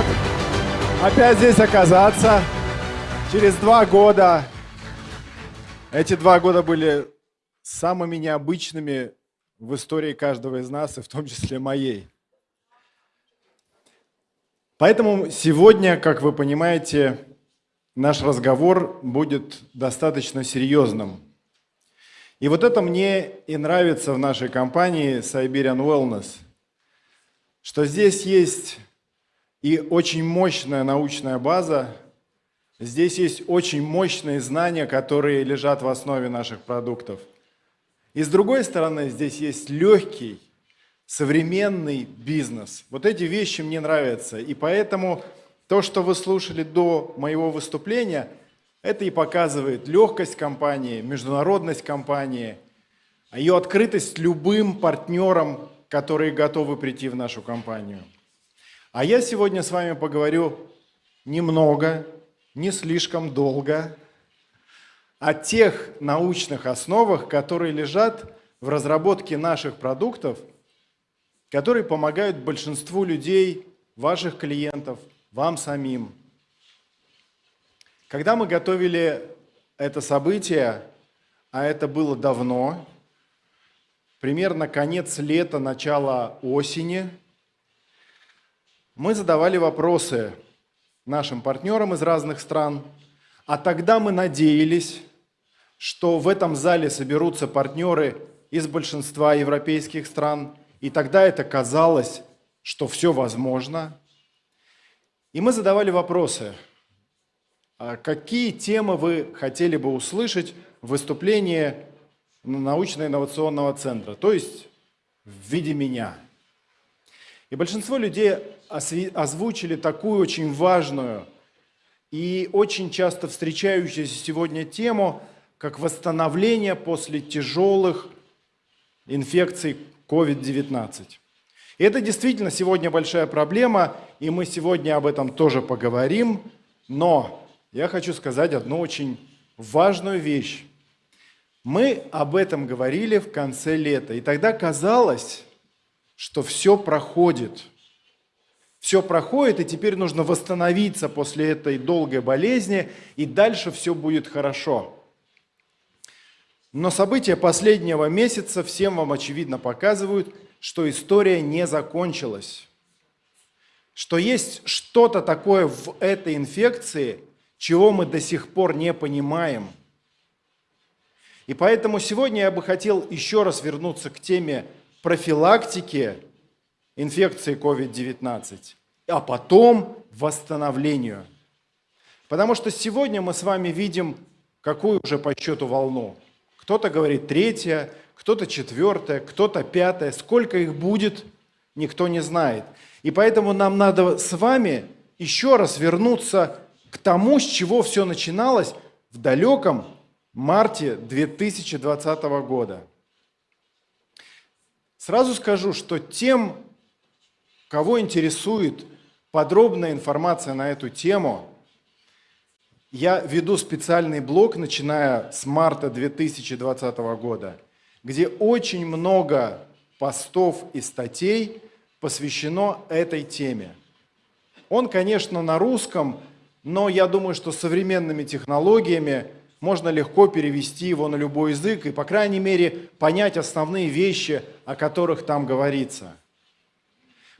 рад опять здесь оказаться. Через два года. Эти два года были самыми необычными в истории каждого из нас, и в том числе моей. Поэтому сегодня, как вы понимаете, наш разговор будет достаточно серьезным. И вот это мне и нравится в нашей компании Siberian Wellness, что здесь есть и очень мощная научная база, здесь есть очень мощные знания, которые лежат в основе наших продуктов. И с другой стороны, здесь есть легкий, современный бизнес. Вот эти вещи мне нравятся. И поэтому то, что вы слушали до моего выступления, это и показывает легкость компании, международность компании, ее открытость любым партнерам, которые готовы прийти в нашу компанию. А я сегодня с вами поговорю немного, не слишком долго, о тех научных основах, которые лежат в разработке наших продуктов, которые помогают большинству людей, ваших клиентов, вам самим. Когда мы готовили это событие, а это было давно, примерно конец лета, начало осени – мы задавали вопросы нашим партнерам из разных стран, а тогда мы надеялись, что в этом зале соберутся партнеры из большинства европейских стран, и тогда это казалось, что все возможно. И мы задавали вопросы, а какие темы вы хотели бы услышать в выступлении научно-инновационного центра, то есть в виде меня – и большинство людей озвучили такую очень важную и очень часто встречающуюся сегодня тему, как восстановление после тяжелых инфекций COVID-19. И это действительно сегодня большая проблема, и мы сегодня об этом тоже поговорим. Но я хочу сказать одну очень важную вещь. Мы об этом говорили в конце лета, и тогда казалось, что все проходит. Все проходит, и теперь нужно восстановиться после этой долгой болезни, и дальше все будет хорошо. Но события последнего месяца всем вам очевидно показывают, что история не закончилась. Что есть что-то такое в этой инфекции, чего мы до сих пор не понимаем. И поэтому сегодня я бы хотел еще раз вернуться к теме профилактике инфекции COVID-19, а потом восстановлению. Потому что сегодня мы с вами видим, какую уже по счету волну. Кто-то говорит третья, кто-то четвертая, кто-то пятая. Сколько их будет, никто не знает. И поэтому нам надо с вами еще раз вернуться к тому, с чего все начиналось в далеком марте 2020 года. Сразу скажу, что тем, кого интересует подробная информация на эту тему, я веду специальный блог, начиная с марта 2020 года, где очень много постов и статей посвящено этой теме. Он, конечно, на русском, но я думаю, что современными технологиями можно легко перевести его на любой язык и, по крайней мере, понять основные вещи, о которых там говорится.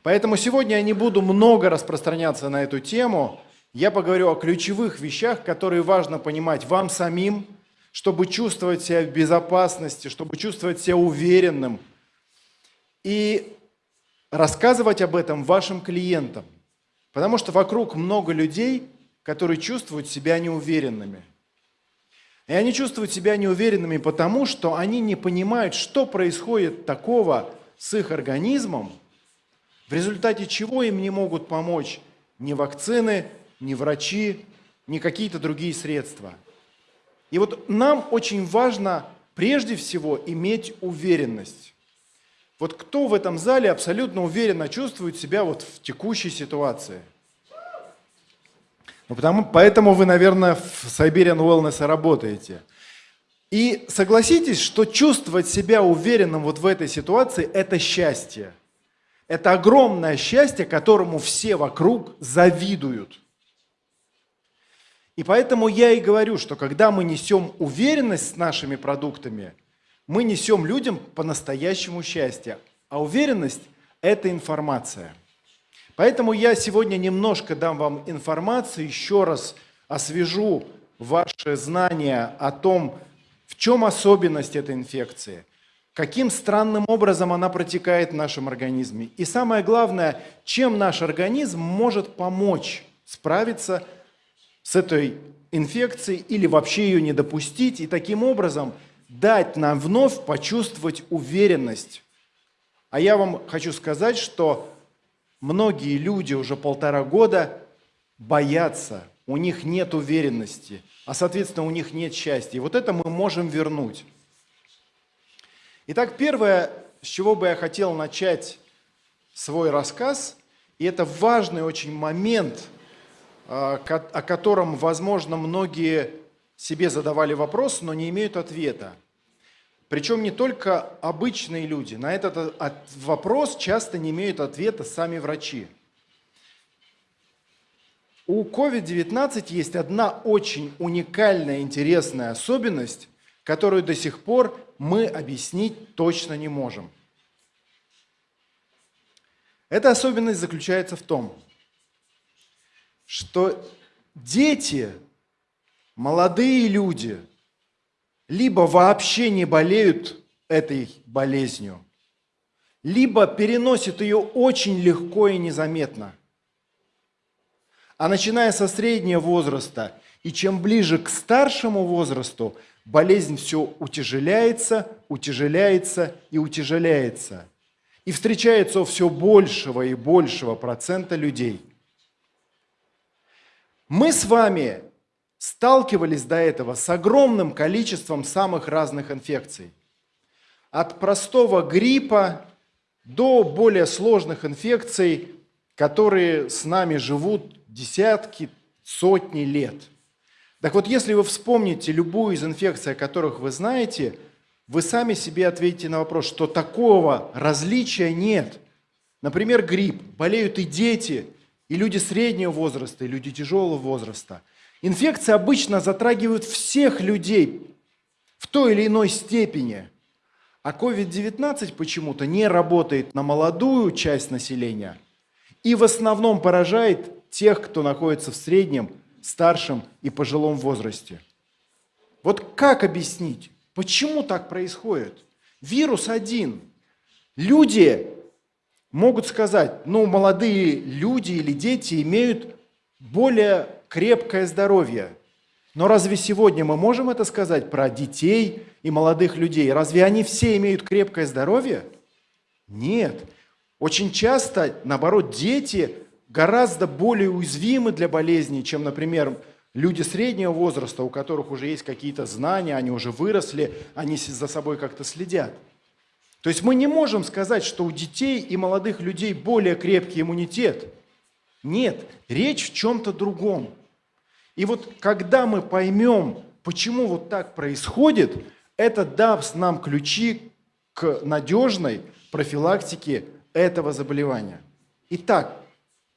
Поэтому сегодня я не буду много распространяться на эту тему. Я поговорю о ключевых вещах, которые важно понимать вам самим, чтобы чувствовать себя в безопасности, чтобы чувствовать себя уверенным. И рассказывать об этом вашим клиентам. Потому что вокруг много людей, которые чувствуют себя неуверенными. И они чувствуют себя неуверенными потому, что они не понимают, что происходит такого с их организмом, в результате чего им не могут помочь ни вакцины, ни врачи, ни какие-то другие средства. И вот нам очень важно прежде всего иметь уверенность. Вот кто в этом зале абсолютно уверенно чувствует себя вот в текущей ситуации – ну, потому, поэтому вы, наверное, в Siberian Wellness работаете. И согласитесь, что чувствовать себя уверенным вот в этой ситуации – это счастье. Это огромное счастье, которому все вокруг завидуют. И поэтому я и говорю, что когда мы несем уверенность с нашими продуктами, мы несем людям по-настоящему счастье. А уверенность – это информация. Поэтому я сегодня немножко дам вам информацию, еще раз освежу ваши знания о том, в чем особенность этой инфекции, каким странным образом она протекает в нашем организме. И самое главное, чем наш организм может помочь справиться с этой инфекцией или вообще ее не допустить, и таким образом дать нам вновь почувствовать уверенность. А я вам хочу сказать, что многие люди уже полтора года боятся, у них нет уверенности, а соответственно у них нет счастья. И вот это мы можем вернуть. Итак, первое, с чего бы я хотел начать свой рассказ, и это важный очень момент, а, о котором, возможно, многие себе задавали вопрос, но не имеют ответа. Причем не только обычные люди. На этот вопрос часто не имеют ответа сами врачи. У COVID-19 есть одна очень уникальная, интересная особенность, которую до сих пор мы объяснить точно не можем. Эта особенность заключается в том, что дети, молодые люди – либо вообще не болеют этой болезнью, либо переносят ее очень легко и незаметно. А начиная со среднего возраста и чем ближе к старшему возрасту, болезнь все утяжеляется, утяжеляется и утяжеляется. И встречается все большего и большего процента людей. Мы с вами сталкивались до этого с огромным количеством самых разных инфекций. От простого гриппа до более сложных инфекций, которые с нами живут десятки, сотни лет. Так вот, если вы вспомните любую из инфекций, о которых вы знаете, вы сами себе ответите на вопрос, что такого различия нет. Например, грипп. Болеют и дети, и люди среднего возраста, и люди тяжелого возраста – Инфекции обычно затрагивают всех людей в той или иной степени. А COVID-19 почему-то не работает на молодую часть населения и в основном поражает тех, кто находится в среднем, старшем и пожилом возрасте. Вот как объяснить, почему так происходит? Вирус один. Люди могут сказать, ну, молодые люди или дети имеют более крепкое здоровье. Но разве сегодня мы можем это сказать про детей и молодых людей? Разве они все имеют крепкое здоровье? Нет. Очень часто, наоборот, дети гораздо более уязвимы для болезней, чем, например, люди среднего возраста, у которых уже есть какие-то знания, они уже выросли, они за собой как-то следят. То есть мы не можем сказать, что у детей и молодых людей более крепкий иммунитет. Нет, речь в чем-то другом. И вот когда мы поймем, почему вот так происходит, это даст нам ключи к надежной профилактике этого заболевания. Итак,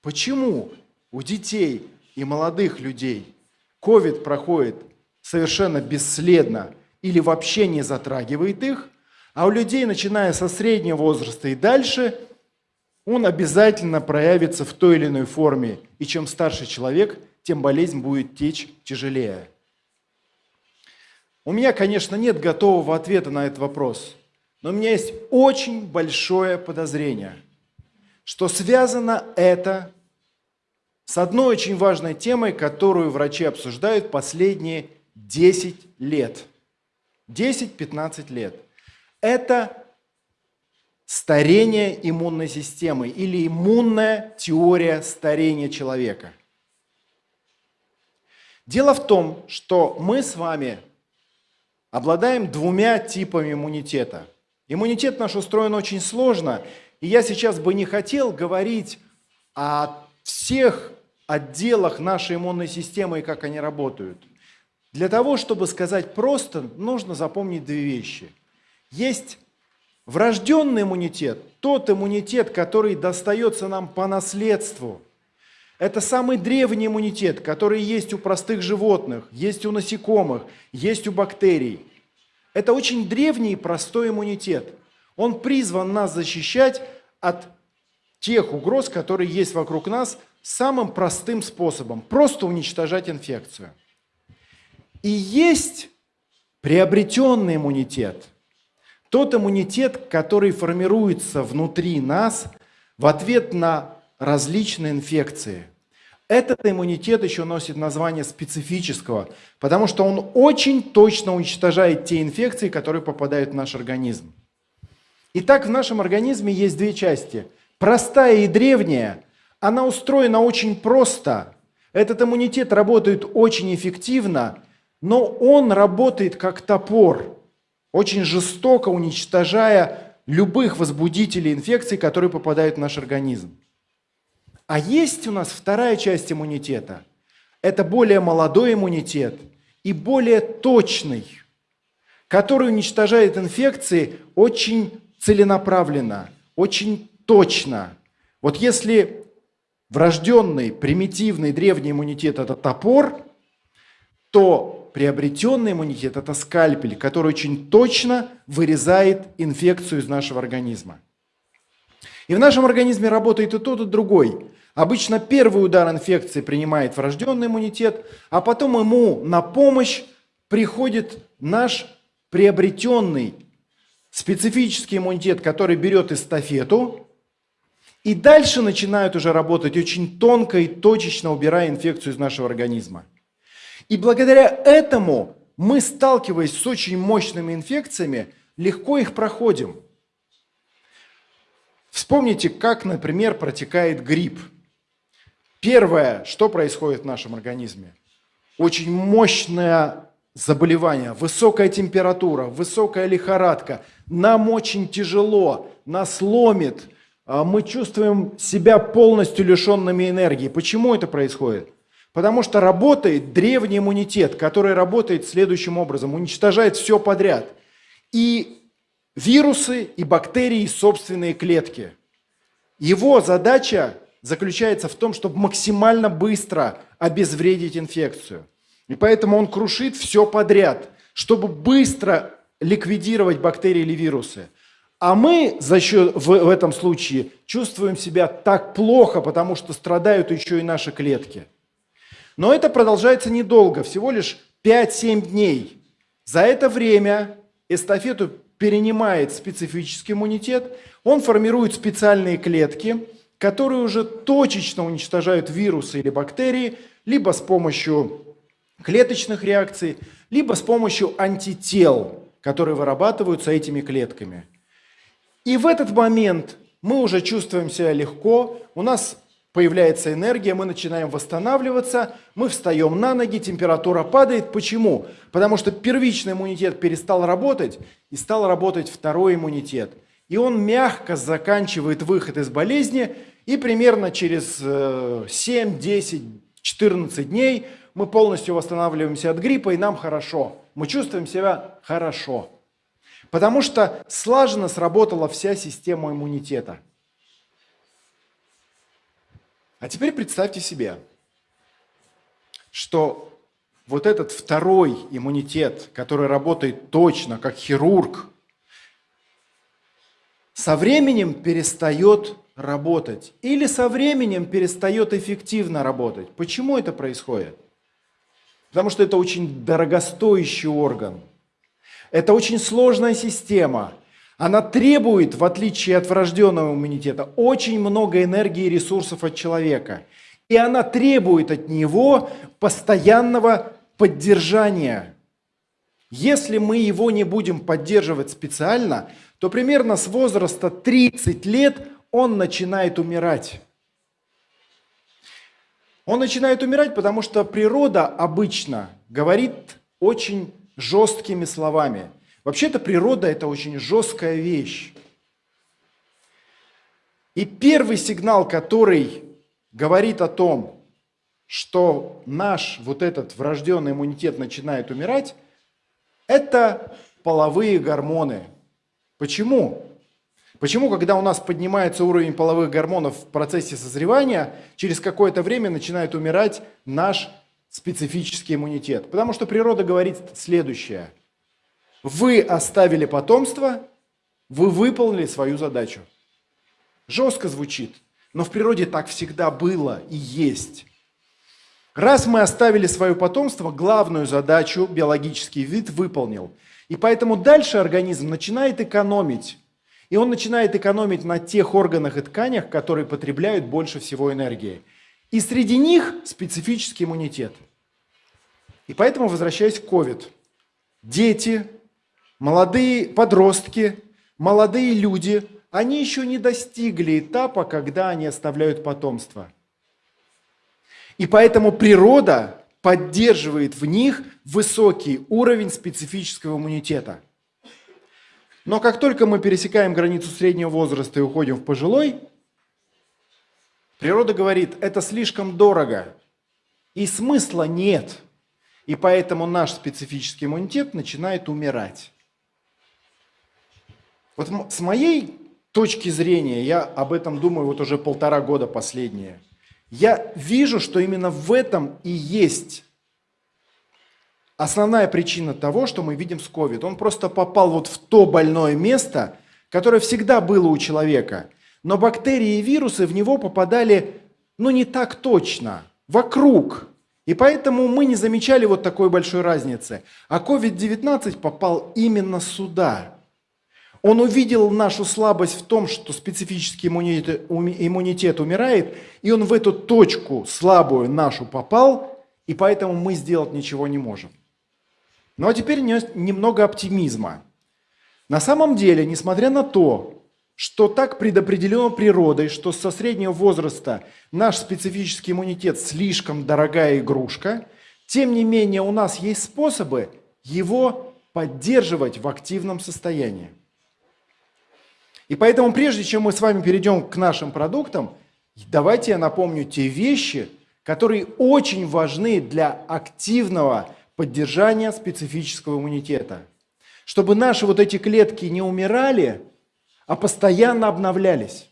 почему у детей и молодых людей COVID проходит совершенно бесследно или вообще не затрагивает их, а у людей, начиная со среднего возраста и дальше, он обязательно проявится в той или иной форме. И чем старше человек – тем болезнь будет течь тяжелее. У меня, конечно, нет готового ответа на этот вопрос, но у меня есть очень большое подозрение, что связано это с одной очень важной темой, которую врачи обсуждают последние 10 лет. 10-15 лет. Это старение иммунной системы или иммунная теория старения человека – Дело в том, что мы с вами обладаем двумя типами иммунитета. Иммунитет наш устроен очень сложно, и я сейчас бы не хотел говорить о всех отделах нашей иммунной системы и как они работают. Для того, чтобы сказать просто, нужно запомнить две вещи. Есть Врожденный иммунитет – тот иммунитет, который достается нам по наследству. Это самый древний иммунитет, который есть у простых животных, есть у насекомых, есть у бактерий. Это очень древний и простой иммунитет. Он призван нас защищать от тех угроз, которые есть вокруг нас, самым простым способом – просто уничтожать инфекцию. И есть приобретенный иммунитет – тот иммунитет, который формируется внутри нас в ответ на различные инфекции. Этот иммунитет еще носит название специфического, потому что он очень точно уничтожает те инфекции, которые попадают в наш организм. Итак, в нашем организме есть две части. Простая и древняя, она устроена очень просто. Этот иммунитет работает очень эффективно, но он работает как топор очень жестоко уничтожая любых возбудителей инфекций, которые попадают в наш организм. А есть у нас вторая часть иммунитета. Это более молодой иммунитет и более точный, который уничтожает инфекции очень целенаправленно, очень точно. Вот если врожденный, примитивный, древний иммунитет – это топор, то приобретенный иммунитет – это скальпель, который очень точно вырезает инфекцию из нашего организма. И в нашем организме работает и тот, и другой. Обычно первый удар инфекции принимает врожденный иммунитет, а потом ему на помощь приходит наш приобретенный специфический иммунитет, который берет эстафету, и дальше начинают уже работать очень тонко и точечно, убирая инфекцию из нашего организма. И благодаря этому мы, сталкиваясь с очень мощными инфекциями, легко их проходим. Вспомните, как, например, протекает грипп. Первое, что происходит в нашем организме? Очень мощное заболевание, высокая температура, высокая лихорадка. Нам очень тяжело, нас ломит, мы чувствуем себя полностью лишенными энергии. Почему это происходит? Потому что работает древний иммунитет, который работает следующим образом, уничтожает все подряд. И вирусы, и бактерии, и собственные клетки. Его задача заключается в том, чтобы максимально быстро обезвредить инфекцию. И поэтому он крушит все подряд, чтобы быстро ликвидировать бактерии или вирусы. А мы за счет, в, в этом случае чувствуем себя так плохо, потому что страдают еще и наши клетки. Но это продолжается недолго, всего лишь 5-7 дней. За это время эстафету перенимает специфический иммунитет, он формирует специальные клетки, которые уже точечно уничтожают вирусы или бактерии, либо с помощью клеточных реакций, либо с помощью антител, которые вырабатываются этими клетками. И в этот момент мы уже чувствуем себя легко, у нас появляется энергия, мы начинаем восстанавливаться, мы встаем на ноги, температура падает. Почему? Потому что первичный иммунитет перестал работать, и стал работать второй иммунитет. И он мягко заканчивает выход из болезни, и примерно через 7, 10, 14 дней мы полностью восстанавливаемся от гриппа, и нам хорошо. Мы чувствуем себя хорошо. Потому что слаженно сработала вся система иммунитета – а теперь представьте себе, что вот этот второй иммунитет, который работает точно, как хирург, со временем перестает работать или со временем перестает эффективно работать. Почему это происходит? Потому что это очень дорогостоящий орган. Это очень сложная система. Она требует, в отличие от врожденного иммунитета, очень много энергии и ресурсов от человека. И она требует от него постоянного поддержания. Если мы его не будем поддерживать специально, то примерно с возраста 30 лет он начинает умирать. Он начинает умирать, потому что природа обычно говорит очень жесткими словами – Вообще-то природа – это очень жесткая вещь. И первый сигнал, который говорит о том, что наш вот этот врожденный иммунитет начинает умирать, это половые гормоны. Почему? Почему, когда у нас поднимается уровень половых гормонов в процессе созревания, через какое-то время начинает умирать наш специфический иммунитет? Потому что природа говорит следующее. Вы оставили потомство, вы выполнили свою задачу. Жестко звучит, но в природе так всегда было и есть. Раз мы оставили свое потомство, главную задачу биологический вид выполнил. И поэтому дальше организм начинает экономить. И он начинает экономить на тех органах и тканях, которые потребляют больше всего энергии. И среди них специфический иммунитет. И поэтому, возвращаясь к COVID, дети, молодые подростки, молодые люди, они еще не достигли этапа, когда они оставляют потомство – и поэтому природа поддерживает в них высокий уровень специфического иммунитета. Но как только мы пересекаем границу среднего возраста и уходим в пожилой, природа говорит, это слишком дорого, и смысла нет. И поэтому наш специфический иммунитет начинает умирать. Вот с моей точки зрения, я об этом думаю вот уже полтора года последние – я вижу, что именно в этом и есть основная причина того, что мы видим с COVID. Он просто попал вот в то больное место, которое всегда было у человека. Но бактерии и вирусы в него попадали, ну, не так точно, вокруг. И поэтому мы не замечали вот такой большой разницы. А COVID-19 попал именно сюда. Он увидел нашу слабость в том, что специфический иммунитет, иммунитет умирает, и он в эту точку слабую нашу попал, и поэтому мы сделать ничего не можем. Ну а теперь немного оптимизма. На самом деле, несмотря на то, что так предопределено природой, что со среднего возраста наш специфический иммунитет слишком дорогая игрушка, тем не менее у нас есть способы его поддерживать в активном состоянии. И поэтому прежде чем мы с вами перейдем к нашим продуктам, давайте я напомню те вещи, которые очень важны для активного поддержания специфического иммунитета. Чтобы наши вот эти клетки не умирали, а постоянно обновлялись.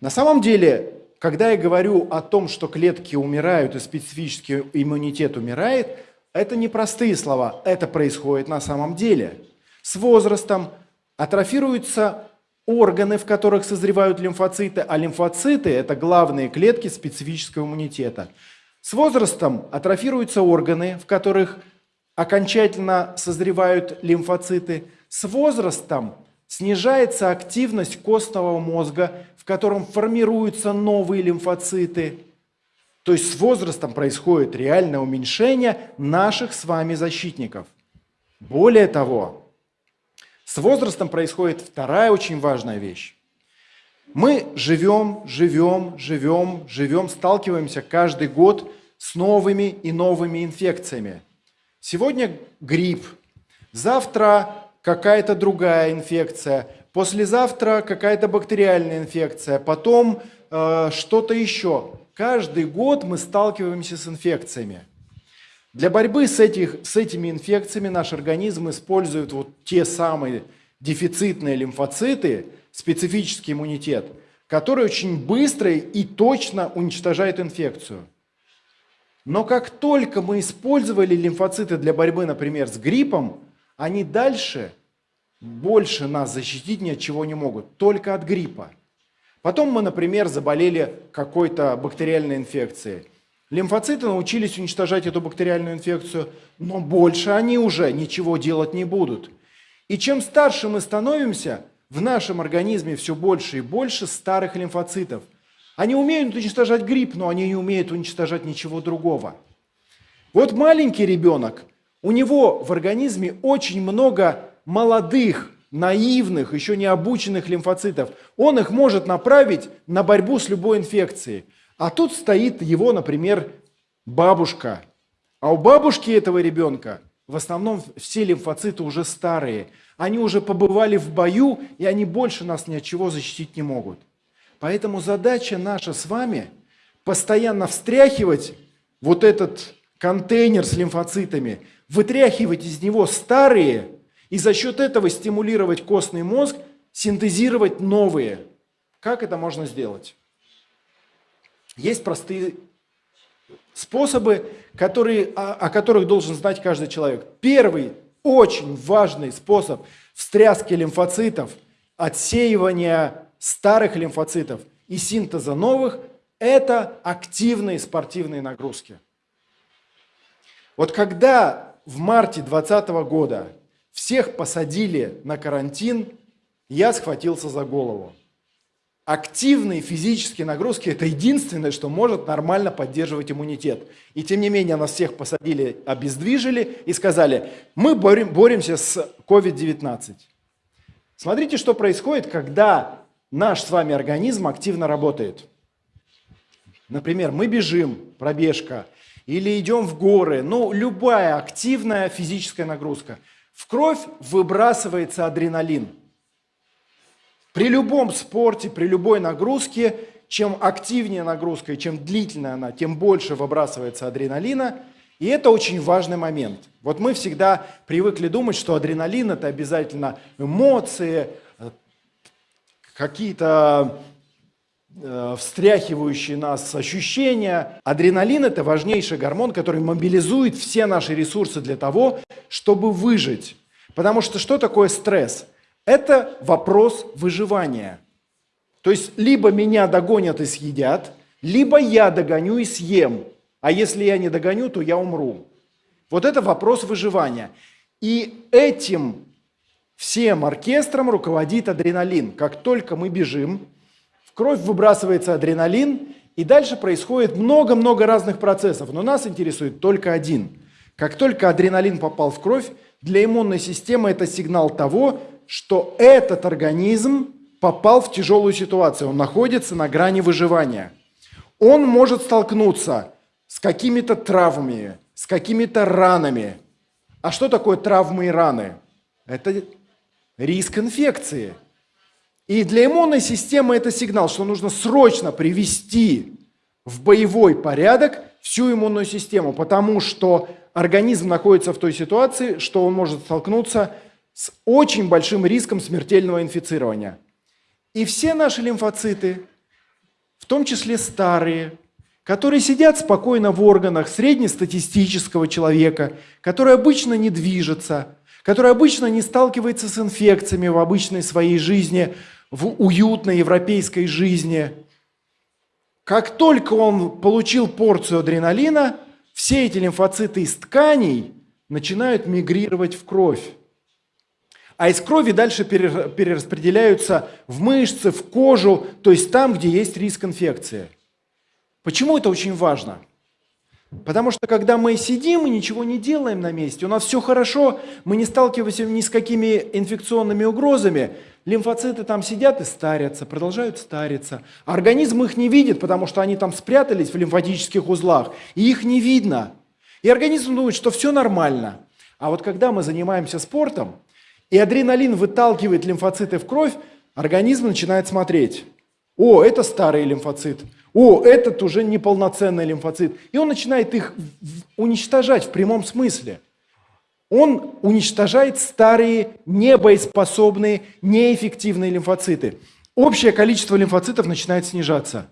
На самом деле, когда я говорю о том, что клетки умирают и специфический иммунитет умирает, это не простые слова, это происходит на самом деле. С возрастом Атрофируются органы, в которых созревают лимфоциты, а лимфоциты – это главные клетки специфического иммунитета. С возрастом атрофируются органы, в которых окончательно созревают лимфоциты. С возрастом снижается активность костного мозга, в котором формируются новые лимфоциты. То есть с возрастом происходит реальное уменьшение наших с вами защитников. Более того, с возрастом происходит вторая очень важная вещь. Мы живем, живем, живем, живем, сталкиваемся каждый год с новыми и новыми инфекциями. Сегодня грипп, завтра какая-то другая инфекция, послезавтра какая-то бактериальная инфекция, потом э, что-то еще. Каждый год мы сталкиваемся с инфекциями. Для борьбы с, этих, с этими инфекциями наш организм использует вот те самые дефицитные лимфоциты, специфический иммунитет, который очень быстро и точно уничтожает инфекцию. Но как только мы использовали лимфоциты для борьбы, например, с гриппом, они дальше больше нас защитить ни от чего не могут, только от гриппа. Потом мы, например, заболели какой-то бактериальной инфекцией – Лимфоциты научились уничтожать эту бактериальную инфекцию, но больше они уже ничего делать не будут. И чем старше мы становимся, в нашем организме все больше и больше старых лимфоцитов. Они умеют уничтожать грипп, но они не умеют уничтожать ничего другого. Вот маленький ребенок, у него в организме очень много молодых, наивных, еще не обученных лимфоцитов. Он их может направить на борьбу с любой инфекцией. А тут стоит его, например, бабушка. А у бабушки этого ребенка в основном все лимфоциты уже старые. Они уже побывали в бою, и они больше нас ни от чего защитить не могут. Поэтому задача наша с вами постоянно встряхивать вот этот контейнер с лимфоцитами, вытряхивать из него старые, и за счет этого стимулировать костный мозг синтезировать новые. Как это можно сделать? Есть простые способы, которые, о, о которых должен знать каждый человек. Первый очень важный способ встряски лимфоцитов, отсеивания старых лимфоцитов и синтеза новых – это активные спортивные нагрузки. Вот когда в марте 2020 года всех посадили на карантин, я схватился за голову. Активные физические нагрузки – это единственное, что может нормально поддерживать иммунитет. И тем не менее нас всех посадили, обездвижили и сказали, мы борем, боремся с COVID-19. Смотрите, что происходит, когда наш с вами организм активно работает. Например, мы бежим, пробежка, или идем в горы, ну, любая активная физическая нагрузка. В кровь выбрасывается адреналин – при любом спорте, при любой нагрузке, чем активнее нагрузка и чем длительная она, тем больше выбрасывается адреналина. И это очень важный момент. Вот мы всегда привыкли думать, что адреналин – это обязательно эмоции, какие-то э, встряхивающие нас ощущения. Адреналин – это важнейший гормон, который мобилизует все наши ресурсы для того, чтобы выжить. Потому что что такое стресс? Это вопрос выживания. То есть либо меня догонят и съедят, либо я догоню и съем. А если я не догоню, то я умру. Вот это вопрос выживания. И этим всем оркестром руководит адреналин. Как только мы бежим, кровь выбрасывается адреналин, и дальше происходит много-много разных процессов. Но нас интересует только один. Как только адреналин попал в кровь, для иммунной системы это сигнал того, что этот организм попал в тяжелую ситуацию, он находится на грани выживания. Он может столкнуться с какими-то травмами, с какими-то ранами. А что такое травмы и раны? Это риск инфекции. И для иммунной системы это сигнал, что нужно срочно привести в боевой порядок всю иммунную систему, потому что организм находится в той ситуации, что он может столкнуться с очень большим риском смертельного инфицирования. И все наши лимфоциты, в том числе старые, которые сидят спокойно в органах среднестатистического человека, который обычно не движется, который обычно не сталкивается с инфекциями в обычной своей жизни, в уютной европейской жизни. Как только он получил порцию адреналина, все эти лимфоциты из тканей начинают мигрировать в кровь. А из крови дальше перераспределяются в мышцы, в кожу, то есть там, где есть риск инфекции. Почему это очень важно? Потому что когда мы сидим и ничего не делаем на месте, у нас все хорошо, мы не сталкиваемся ни с какими инфекционными угрозами, лимфоциты там сидят и старятся, продолжают стариться. Организм их не видит, потому что они там спрятались в лимфатических узлах, и их не видно. И организм думает, что все нормально. А вот когда мы занимаемся спортом, и адреналин выталкивает лимфоциты в кровь, организм начинает смотреть. О, это старый лимфоцит. О, этот уже неполноценный лимфоцит. И он начинает их уничтожать в прямом смысле. Он уничтожает старые, небоеспособные, неэффективные лимфоциты. Общее количество лимфоцитов начинает снижаться.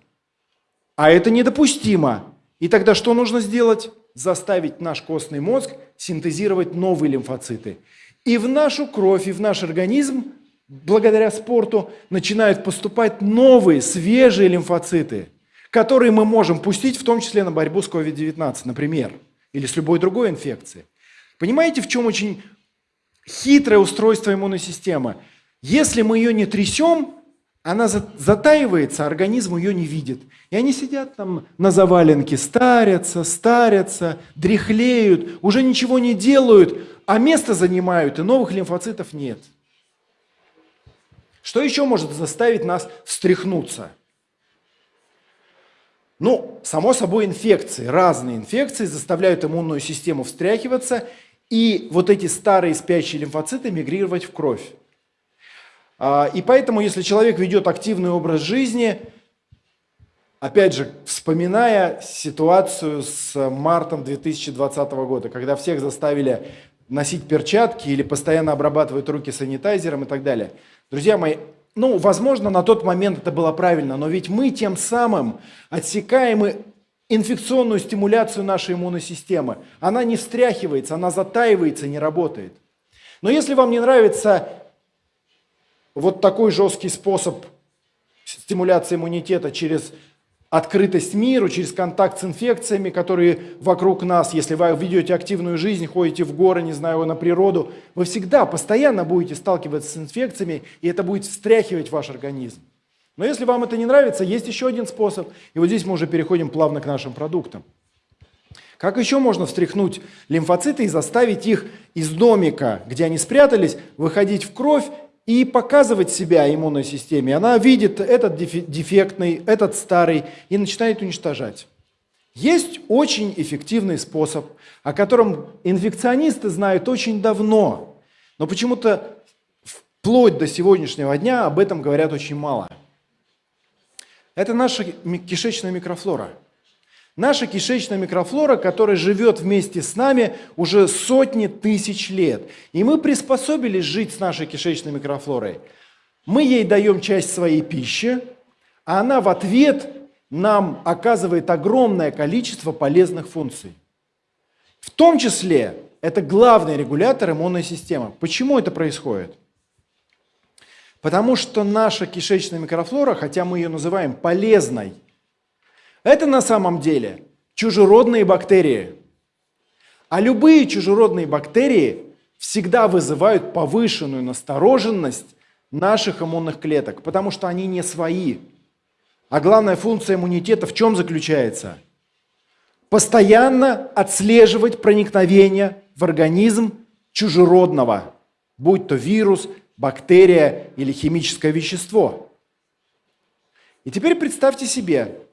А это недопустимо. И тогда что нужно сделать? Заставить наш костный мозг синтезировать новые лимфоциты. И в нашу кровь, и в наш организм, благодаря спорту, начинают поступать новые, свежие лимфоциты, которые мы можем пустить в том числе на борьбу с COVID-19, например, или с любой другой инфекцией. Понимаете, в чем очень хитрое устройство иммунной системы? Если мы ее не трясем, она затаивается, организм ее не видит. И они сидят там на заваленке, старятся, старятся, дряхлеют, уже ничего не делают, а место занимают, и новых лимфоцитов нет. Что еще может заставить нас встряхнуться? Ну, само собой, инфекции. Разные инфекции заставляют иммунную систему встряхиваться, и вот эти старые спящие лимфоциты мигрировать в кровь. А, и поэтому, если человек ведет активный образ жизни, опять же, вспоминая ситуацию с мартом 2020 года, когда всех заставили носить перчатки или постоянно обрабатывать руки санитайзером и так далее. Друзья мои, ну, возможно, на тот момент это было правильно, но ведь мы тем самым отсекаем инфекционную стимуляцию нашей иммунной системы. Она не встряхивается, она затаивается, не работает. Но если вам не нравится вот такой жесткий способ стимуляции иммунитета через открытость миру, через контакт с инфекциями, которые вокруг нас. Если вы ведете активную жизнь, ходите в горы, не знаю, на природу, вы всегда, постоянно будете сталкиваться с инфекциями, и это будет встряхивать ваш организм. Но если вам это не нравится, есть еще один способ. И вот здесь мы уже переходим плавно к нашим продуктам. Как еще можно встряхнуть лимфоциты и заставить их из домика, где они спрятались, выходить в кровь и показывать себя иммунной системе. Она видит этот дефектный, этот старый и начинает уничтожать. Есть очень эффективный способ, о котором инфекционисты знают очень давно, но почему-то вплоть до сегодняшнего дня об этом говорят очень мало. Это наша кишечная микрофлора – Наша кишечная микрофлора, которая живет вместе с нами уже сотни тысяч лет. И мы приспособились жить с нашей кишечной микрофлорой. Мы ей даем часть своей пищи, а она в ответ нам оказывает огромное количество полезных функций. В том числе это главный регулятор иммунной системы. Почему это происходит? Потому что наша кишечная микрофлора, хотя мы ее называем полезной, это на самом деле чужеродные бактерии. А любые чужеродные бактерии всегда вызывают повышенную настороженность наших иммунных клеток, потому что они не свои. А главная функция иммунитета в чем заключается? Постоянно отслеживать проникновение в организм чужеродного, будь то вирус, бактерия или химическое вещество. И теперь представьте себе,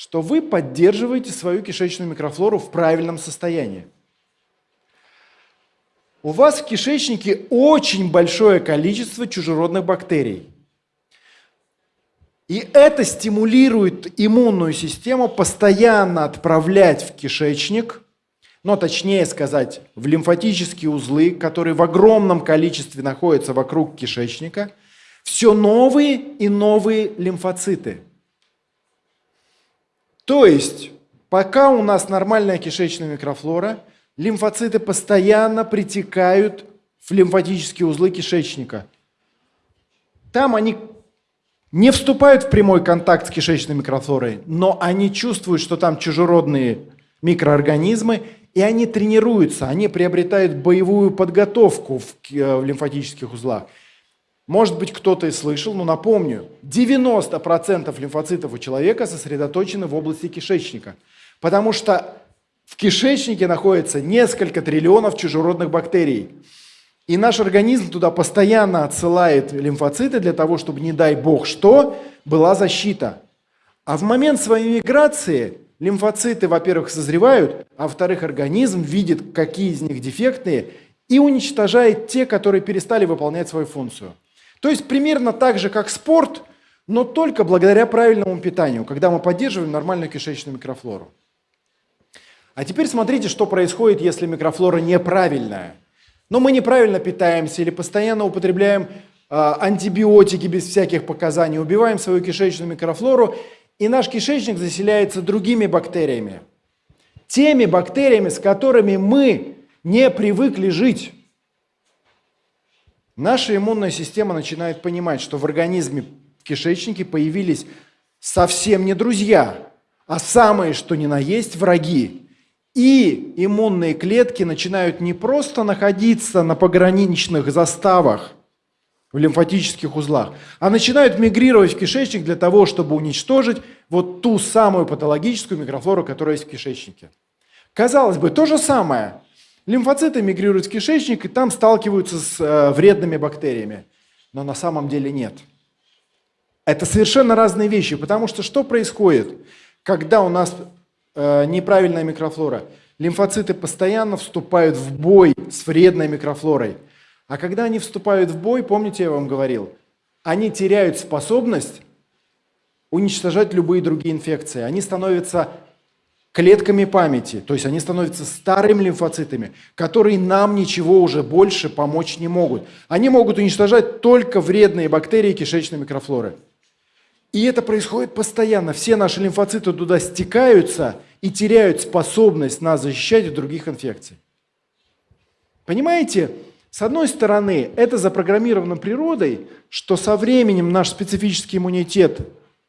что вы поддерживаете свою кишечную микрофлору в правильном состоянии. У вас в кишечнике очень большое количество чужеродных бактерий. И это стимулирует иммунную систему постоянно отправлять в кишечник, но точнее сказать, в лимфатические узлы, которые в огромном количестве находятся вокруг кишечника, все новые и новые лимфоциты – то есть, пока у нас нормальная кишечная микрофлора, лимфоциты постоянно притекают в лимфатические узлы кишечника. Там они не вступают в прямой контакт с кишечной микрофлорой, но они чувствуют, что там чужеродные микроорганизмы, и они тренируются, они приобретают боевую подготовку в, э, в лимфатических узлах. Может быть, кто-то и слышал, но напомню, 90% лимфоцитов у человека сосредоточены в области кишечника, потому что в кишечнике находится несколько триллионов чужеродных бактерий. И наш организм туда постоянно отсылает лимфоциты для того, чтобы, не дай бог что, была защита. А в момент своей миграции лимфоциты, во-первых, созревают, а во-вторых, организм видит, какие из них дефектные, и уничтожает те, которые перестали выполнять свою функцию. То есть примерно так же, как спорт, но только благодаря правильному питанию, когда мы поддерживаем нормальную кишечную микрофлору. А теперь смотрите, что происходит, если микрофлора неправильная. Но мы неправильно питаемся или постоянно употребляем э, антибиотики без всяких показаний, убиваем свою кишечную микрофлору, и наш кишечник заселяется другими бактериями. Теми бактериями, с которыми мы не привыкли жить. Наша иммунная система начинает понимать, что в организме в кишечнике появились совсем не друзья, а самые, что ни на есть, враги. И иммунные клетки начинают не просто находиться на пограничных заставах в лимфатических узлах, а начинают мигрировать в кишечник для того, чтобы уничтожить вот ту самую патологическую микрофлору, которая есть в кишечнике. Казалось бы, то же самое – Лимфоциты мигрируют в кишечник и там сталкиваются с э, вредными бактериями. Но на самом деле нет. Это совершенно разные вещи, потому что что происходит, когда у нас э, неправильная микрофлора? Лимфоциты постоянно вступают в бой с вредной микрофлорой. А когда они вступают в бой, помните, я вам говорил, они теряют способность уничтожать любые другие инфекции. Они становятся клетками памяти, то есть они становятся старыми лимфоцитами, которые нам ничего уже больше помочь не могут. Они могут уничтожать только вредные бактерии кишечной микрофлоры. И это происходит постоянно. Все наши лимфоциты туда стекаются и теряют способность нас защищать от других инфекций. Понимаете, с одной стороны, это запрограммировано природой, что со временем наш специфический иммунитет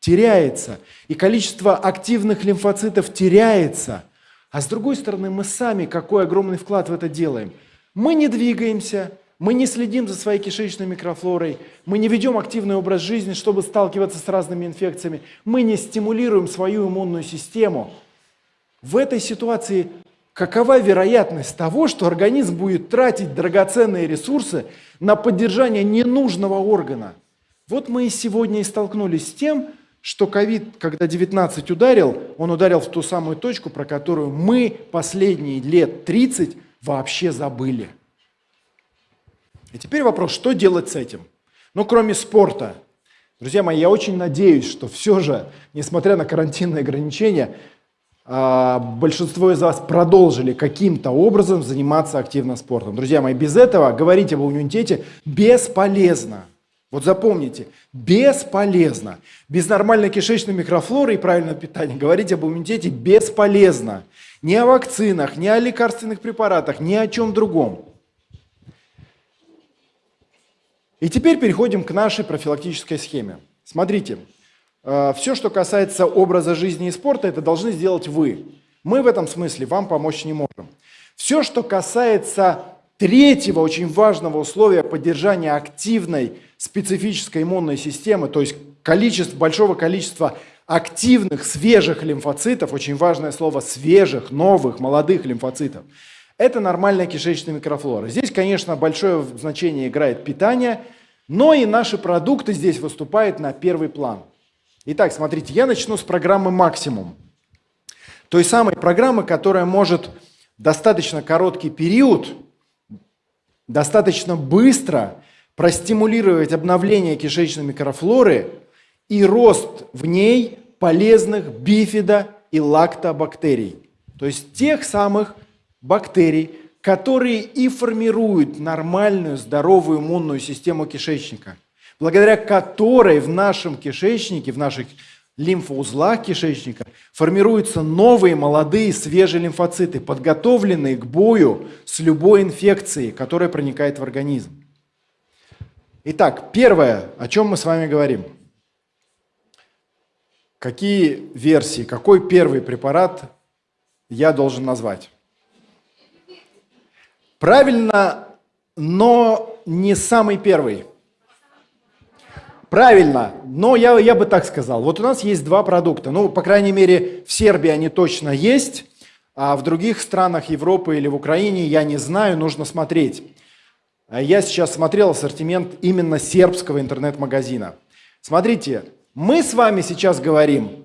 теряется, и количество активных лимфоцитов теряется. А с другой стороны, мы сами какой огромный вклад в это делаем. Мы не двигаемся, мы не следим за своей кишечной микрофлорой, мы не ведем активный образ жизни, чтобы сталкиваться с разными инфекциями, мы не стимулируем свою иммунную систему. В этой ситуации какова вероятность того, что организм будет тратить драгоценные ресурсы на поддержание ненужного органа? Вот мы и сегодня и столкнулись с тем, что ковид, когда 19 ударил, он ударил в ту самую точку, про которую мы последние лет 30 вообще забыли. И теперь вопрос, что делать с этим? Ну, кроме спорта. Друзья мои, я очень надеюсь, что все же, несмотря на карантинные ограничения, а, большинство из вас продолжили каким-то образом заниматься активно спортом. Друзья мои, без этого говорить об иммунитете бесполезно. Вот запомните, бесполезно. Без нормальной кишечной микрофлоры и правильного питания говорить об иммунитете бесполезно. Ни о вакцинах, ни о лекарственных препаратах, ни о чем другом. И теперь переходим к нашей профилактической схеме. Смотрите, э, все, что касается образа жизни и спорта, это должны сделать вы. Мы в этом смысле вам помочь не можем. Все, что касается третьего очень важного условия поддержания активной специфической иммунной системы, то есть количество, большого количества активных, свежих лимфоцитов, очень важное слово свежих, новых, молодых лимфоцитов, это нормальная кишечная микрофлора. Здесь, конечно, большое значение играет питание, но и наши продукты здесь выступают на первый план. Итак, смотрите, я начну с программы «Максимум». Той самой программы, которая может достаточно короткий период, достаточно быстро простимулировать обновление кишечной микрофлоры и рост в ней полезных бифида и лактобактерий. То есть тех самых бактерий, которые и формируют нормальную, здоровую иммунную систему кишечника, благодаря которой в нашем кишечнике, в наших лимфоузлах кишечника формируются новые, молодые, свежие лимфоциты, подготовленные к бою с любой инфекцией, которая проникает в организм. Итак, первое, о чем мы с вами говорим. Какие версии, какой первый препарат я должен назвать? Правильно, но не самый первый. Правильно, но я, я бы так сказал. Вот у нас есть два продукта. Ну, по крайней мере, в Сербии они точно есть, а в других странах Европы или в Украине я не знаю, нужно смотреть. А я сейчас смотрел ассортимент именно сербского интернет-магазина. Смотрите, мы с вами сейчас говорим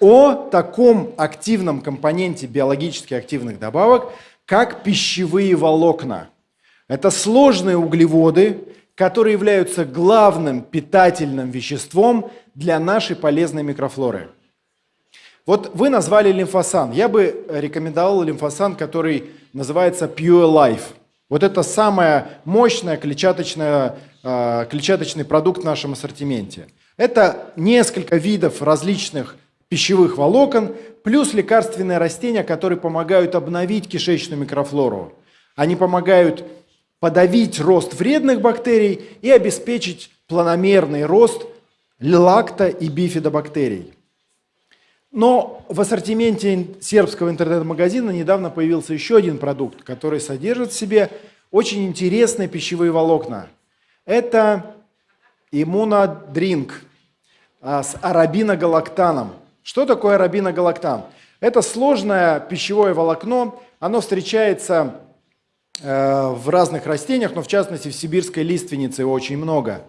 о таком активном компоненте биологически активных добавок, как пищевые волокна. Это сложные углеводы, которые являются главным питательным веществом для нашей полезной микрофлоры. Вот вы назвали лимфосан. Я бы рекомендовал лимфосан, который называется Pure Life – вот это самая мощная клетчаточная, клетчаточный продукт в нашем ассортименте. Это несколько видов различных пищевых волокон, плюс лекарственные растения, которые помогают обновить кишечную микрофлору. Они помогают подавить рост вредных бактерий и обеспечить планомерный рост лакто- и бифидобактерий. Но в ассортименте сербского интернет-магазина недавно появился еще один продукт, который содержит в себе очень интересные пищевые волокна. Это иммунодринк а, с арабиногалактаном. Что такое арабиногалактан? Это сложное пищевое волокно, оно встречается э, в разных растениях, но в частности в сибирской лиственнице его очень много.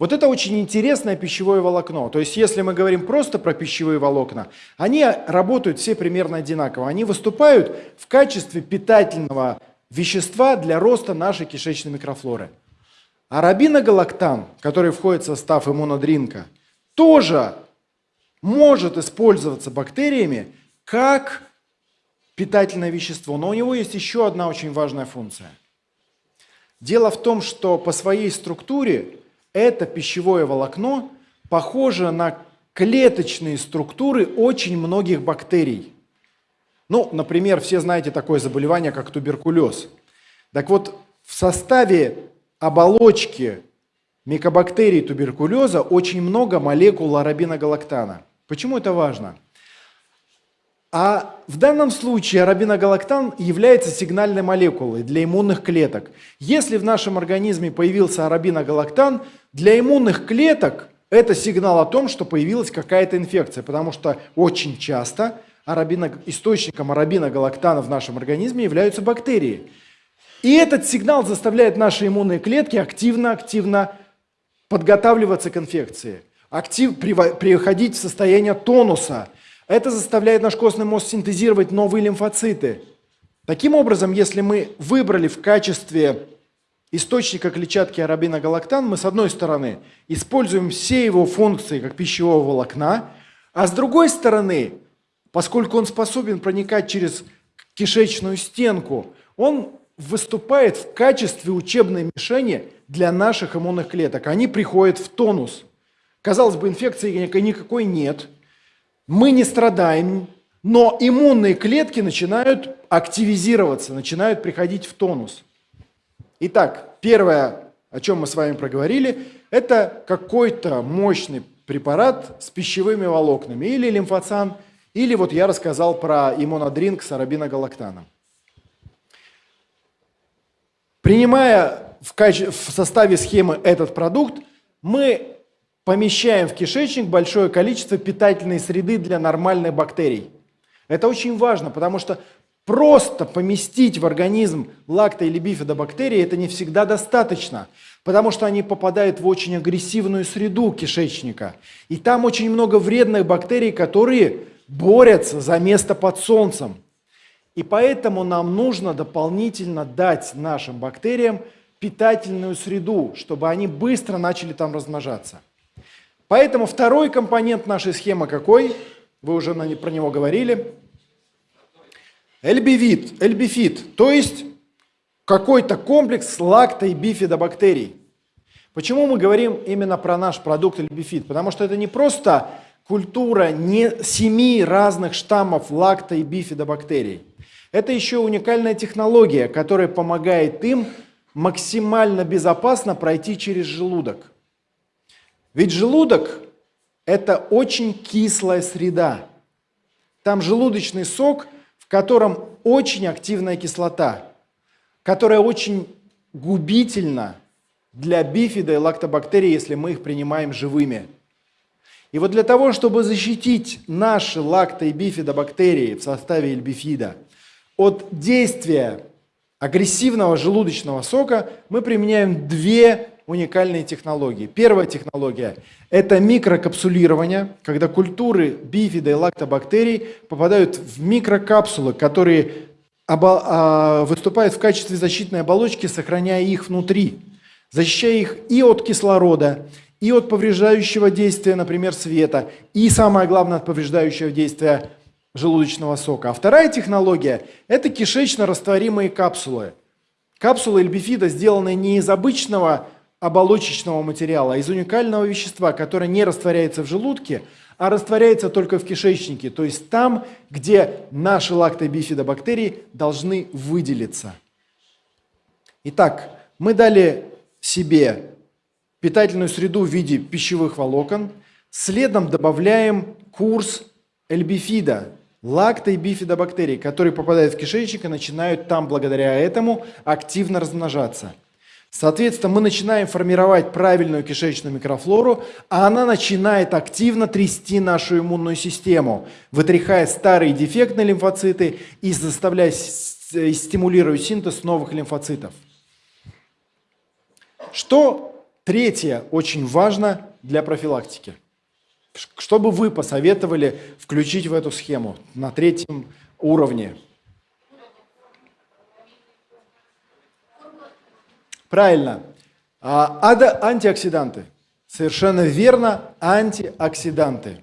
Вот это очень интересное пищевое волокно. То есть если мы говорим просто про пищевые волокна, они работают все примерно одинаково. Они выступают в качестве питательного вещества для роста нашей кишечной микрофлоры. Арабиногалактан, который входит в состав иммунодринка, тоже может использоваться бактериями как питательное вещество. Но у него есть еще одна очень важная функция. Дело в том, что по своей структуре это пищевое волокно похоже на клеточные структуры очень многих бактерий. Ну, например, все знаете такое заболевание, как туберкулез. Так вот, в составе оболочки микобактерий туберкулеза очень много молекул арабиногалактана. Почему это важно? А в данном случае арабиногалактан является сигнальной молекулой для иммунных клеток. Если в нашем организме появился арабиногалактан, для иммунных клеток это сигнал о том, что появилась какая-то инфекция, потому что очень часто арабино, источником арабиногалактана в нашем организме являются бактерии. И этот сигнал заставляет наши иммунные клетки активно-активно подготавливаться к инфекции, актив, приходить в состояние тонуса – это заставляет наш костный мозг синтезировать новые лимфоциты. Таким образом, если мы выбрали в качестве источника клетчатки арабиногалактан, мы с одной стороны используем все его функции как пищевого волокна, а с другой стороны, поскольку он способен проникать через кишечную стенку, он выступает в качестве учебной мишени для наших иммунных клеток. Они приходят в тонус. Казалось бы, инфекции никакой нет – мы не страдаем, но иммунные клетки начинают активизироваться, начинают приходить в тонус. Итак, первое, о чем мы с вами проговорили, это какой-то мощный препарат с пищевыми волокнами, или лимфоцан, или вот я рассказал про иммунодринг с арабиногалактаном. Принимая в, каче... в составе схемы этот продукт, мы помещаем в кишечник большое количество питательной среды для нормальных бактерий. Это очень важно, потому что просто поместить в организм лакто- или бифидобактерии это не всегда достаточно, потому что они попадают в очень агрессивную среду кишечника. И там очень много вредных бактерий, которые борются за место под солнцем. И поэтому нам нужно дополнительно дать нашим бактериям питательную среду, чтобы они быстро начали там размножаться. Поэтому второй компонент нашей схемы какой? Вы уже про него говорили. Эльбивит, эльбифит, то есть какой-то комплекс лакто- и бифидобактерий. Почему мы говорим именно про наш продукт эльбифит? Потому что это не просто культура не семи разных штаммов лакто- и бифидобактерий. Это еще уникальная технология, которая помогает им максимально безопасно пройти через желудок. Ведь желудок – это очень кислая среда. Там желудочный сок, в котором очень активная кислота, которая очень губительна для бифида и лактобактерий, если мы их принимаем живыми. И вот для того, чтобы защитить наши лакто- и бифидобактерии в составе эльбифида от действия агрессивного желудочного сока, мы применяем две уникальные технологии. Первая технология – это микрокапсулирование, когда культуры бифида и лактобактерий попадают в микрокапсулы, которые а, выступают в качестве защитной оболочки, сохраняя их внутри, защищая их и от кислорода, и от повреждающего действия, например, света, и, самое главное, от повреждающего действия желудочного сока. А вторая технология – это кишечно-растворимые капсулы. Капсулы эльбифида сделаны не из обычного оболочечного материала, из уникального вещества, которое не растворяется в желудке, а растворяется только в кишечнике, то есть там, где наши лактобифидобактерии должны выделиться. Итак, мы дали себе питательную среду в виде пищевых волокон, следом добавляем курс эльбифида, лакто- и бифидобактерий, которые попадают в кишечник и начинают там благодаря этому активно размножаться – Соответственно, мы начинаем формировать правильную кишечную микрофлору, а она начинает активно трясти нашу иммунную систему, вытряхая старые дефектные лимфоциты и заставляя стимулировать синтез новых лимфоцитов. Что третье очень важно для профилактики? Что бы вы посоветовали включить в эту схему на третьем уровне? Правильно. А, антиоксиданты. Совершенно верно, антиоксиданты.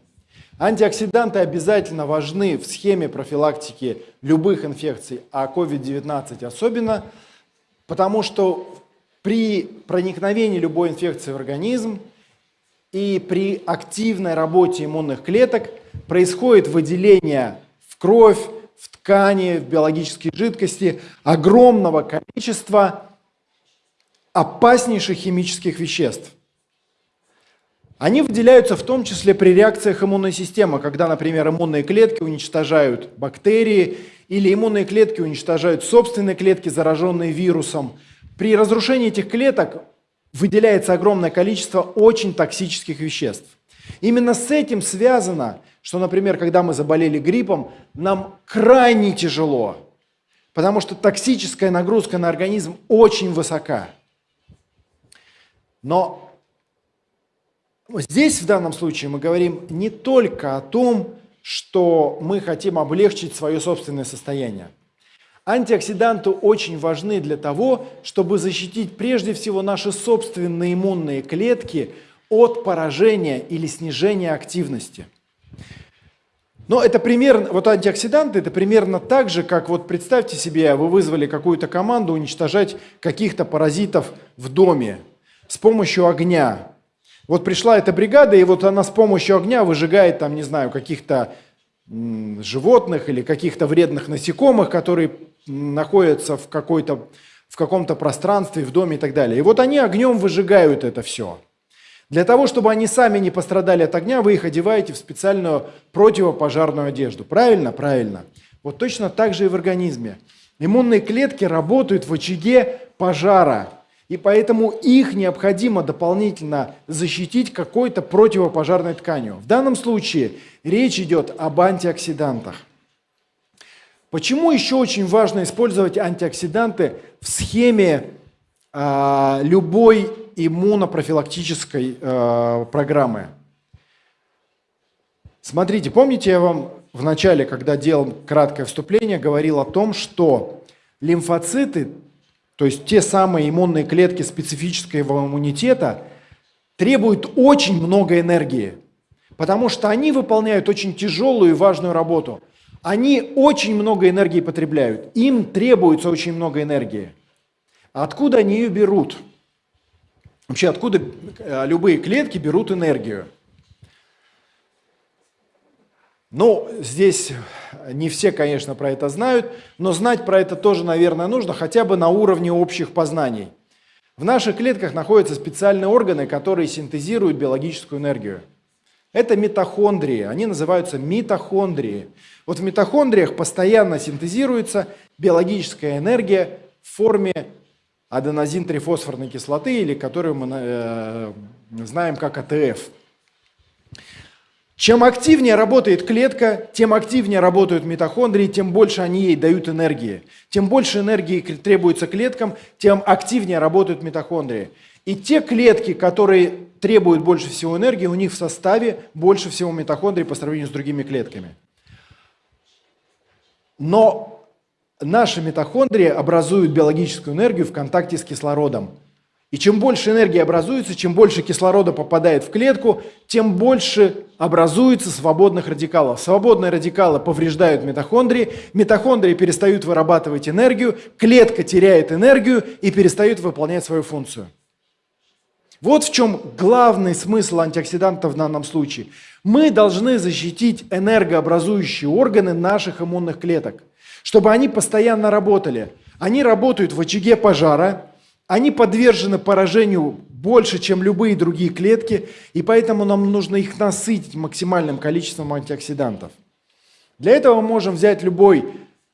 Антиоксиданты обязательно важны в схеме профилактики любых инфекций, а COVID-19 особенно, потому что при проникновении любой инфекции в организм и при активной работе иммунных клеток происходит выделение в кровь, в ткани, в биологические жидкости огромного количества опаснейших химических веществ. Они выделяются в том числе при реакциях иммунной системы, когда, например, иммунные клетки уничтожают бактерии или иммунные клетки уничтожают собственные клетки, зараженные вирусом. При разрушении этих клеток выделяется огромное количество очень токсических веществ. Именно с этим связано, что, например, когда мы заболели гриппом, нам крайне тяжело, потому что токсическая нагрузка на организм очень высока. Но здесь в данном случае мы говорим не только о том, что мы хотим облегчить свое собственное состояние. Антиоксиданты очень важны для того, чтобы защитить прежде всего наши собственные иммунные клетки от поражения или снижения активности. Но это примерно, вот антиоксиданты, это примерно так же, как вот представьте себе, вы вызвали какую-то команду уничтожать каких-то паразитов в доме с помощью огня. Вот пришла эта бригада, и вот она с помощью огня выжигает там, не знаю, каких-то животных или каких-то вредных насекомых, которые находятся в, какой-то, в каком-то пространстве, в доме и так далее. И вот они огнем выжигают это все. Для того, чтобы они сами не пострадали от огня, вы их одеваете в специальную противопожарную одежду. Правильно? Правильно. Вот точно так же и в организме. Иммунные клетки работают в очаге пожара, и поэтому их необходимо дополнительно защитить какой-то противопожарной тканью. В данном случае речь идет об антиоксидантах. Почему еще очень важно использовать антиоксиданты в схеме э, любой иммунопрофилактической э, программы? Смотрите, помните, я вам в начале, когда делал краткое вступление, говорил о том, что лимфоциты, то есть те самые иммунные клетки специфического иммунитета, требуют очень много энергии, потому что они выполняют очень тяжелую и важную работу – они очень много энергии потребляют, им требуется очень много энергии. Откуда они ее берут? Вообще, откуда э, любые клетки берут энергию? Ну, здесь не все, конечно, про это знают, но знать про это тоже, наверное, нужно, хотя бы на уровне общих познаний. В наших клетках находятся специальные органы, которые синтезируют биологическую энергию. Это митохондрии, они называются митохондрии. Вот в митохондриях постоянно синтезируется биологическая энергия в форме аденозин-трифосфорной кислоты, или которую мы э, знаем как АТФ. Чем активнее работает клетка, тем активнее работают митохондрии, тем больше они ей дают энергии. Тем больше энергии требуется клеткам, тем активнее работают митохондрии. И те клетки, которые требуют больше всего энергии, у них в составе больше всего митохондрий по сравнению с другими клетками. Но наши митохондрии образуют биологическую энергию в контакте с кислородом. И чем больше энергии образуется, чем больше кислорода попадает в клетку, тем больше образуется свободных радикалов. Свободные радикалы повреждают митохондрии, митохондрии перестают вырабатывать энергию, клетка теряет энергию и перестает выполнять свою функцию. Вот в чем главный смысл антиоксидантов в данном случае. Мы должны защитить энергообразующие органы наших иммунных клеток, чтобы они постоянно работали. Они работают в очаге пожара, они подвержены поражению больше, чем любые другие клетки, и поэтому нам нужно их насытить максимальным количеством антиоксидантов. Для этого мы можем взять любой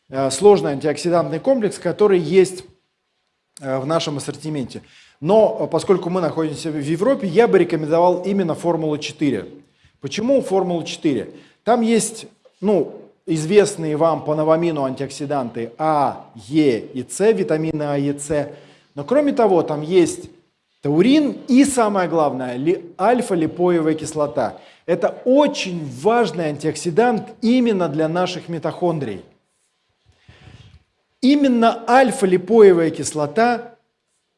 э, сложный антиоксидантный комплекс, который есть э, в нашем ассортименте. Но э, поскольку мы находимся в Европе, я бы рекомендовал именно формулу 4. Почему формула 4? Там есть ну, известные вам по новамину антиоксиданты А, Е и С, витамины А и С. Но кроме того, там есть таурин и, самое главное, альфа-липоевая кислота. Это очень важный антиоксидант именно для наших митохондрий. Именно альфа-липоевая кислота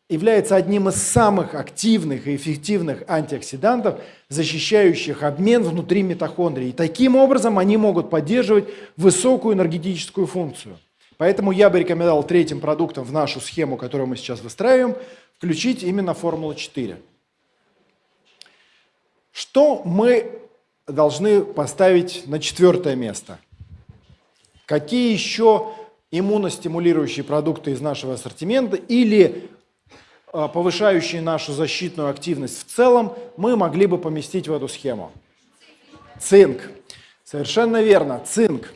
является одним из самых активных и эффективных антиоксидантов, защищающих обмен внутри митохондрий. И таким образом они могут поддерживать высокую энергетическую функцию. Поэтому я бы рекомендовал третьим продуктом в нашу схему, которую мы сейчас выстраиваем, включить именно Формулу-4. Что мы должны поставить на четвертое место? Какие еще иммуностимулирующие продукты из нашего ассортимента или а, повышающие нашу защитную активность в целом, мы могли бы поместить в эту схему. Цинк. Совершенно верно, цинк.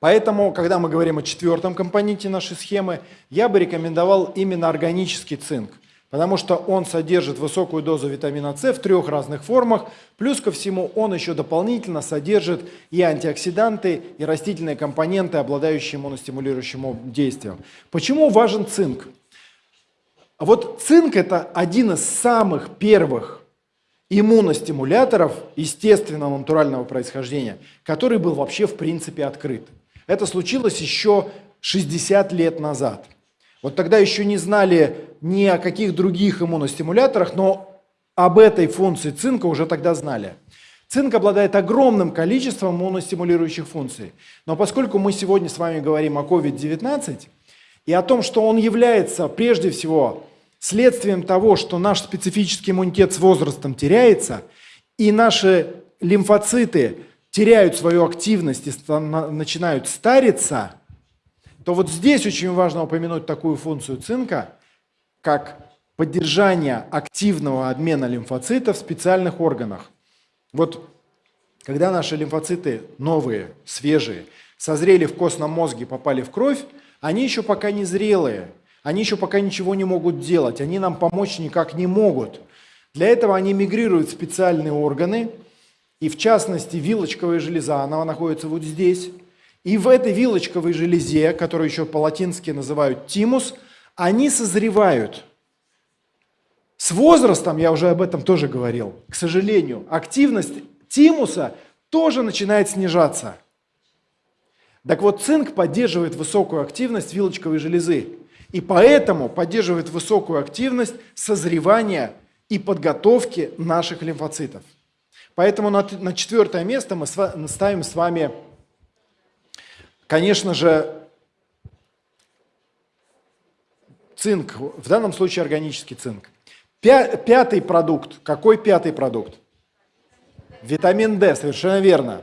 Поэтому, когда мы говорим о четвертом компоненте нашей схемы, я бы рекомендовал именно органический цинк, потому что он содержит высокую дозу витамина С в трех разных формах, плюс ко всему он еще дополнительно содержит и антиоксиданты, и растительные компоненты, обладающие иммуностимулирующим действием. Почему важен цинк? Вот цинк – это один из самых первых иммуностимуляторов естественного натурального происхождения, который был вообще в принципе открыт. Это случилось еще 60 лет назад. Вот тогда еще не знали ни о каких других иммуностимуляторах, но об этой функции цинка уже тогда знали. Цинк обладает огромным количеством иммуностимулирующих функций. Но поскольку мы сегодня с вами говорим о COVID-19, и о том, что он является прежде всего следствием того, что наш специфический иммунитет с возрастом теряется, и наши лимфоциты теряют свою активность и начинают стариться, то вот здесь очень важно упомянуть такую функцию цинка, как поддержание активного обмена лимфоцитов в специальных органах. Вот когда наши лимфоциты новые, свежие, созрели в костном мозге, попали в кровь, они еще пока не зрелые. Они еще пока ничего не могут делать. Они нам помочь никак не могут. Для этого они мигрируют в специальные органы. И в частности, вилочковая железа, она находится вот здесь. И в этой вилочковой железе, которую еще по-латински называют тимус, они созревают. С возрастом, я уже об этом тоже говорил, к сожалению, активность тимуса тоже начинает снижаться. Так вот, цинк поддерживает высокую активность вилочковой железы. И поэтому поддерживает высокую активность созревания и подготовки наших лимфоцитов. Поэтому на, на четвертое место мы ставим с вами, конечно же, цинк, в данном случае органический цинк. Пятый продукт. Какой пятый продукт? Витамин D, совершенно верно.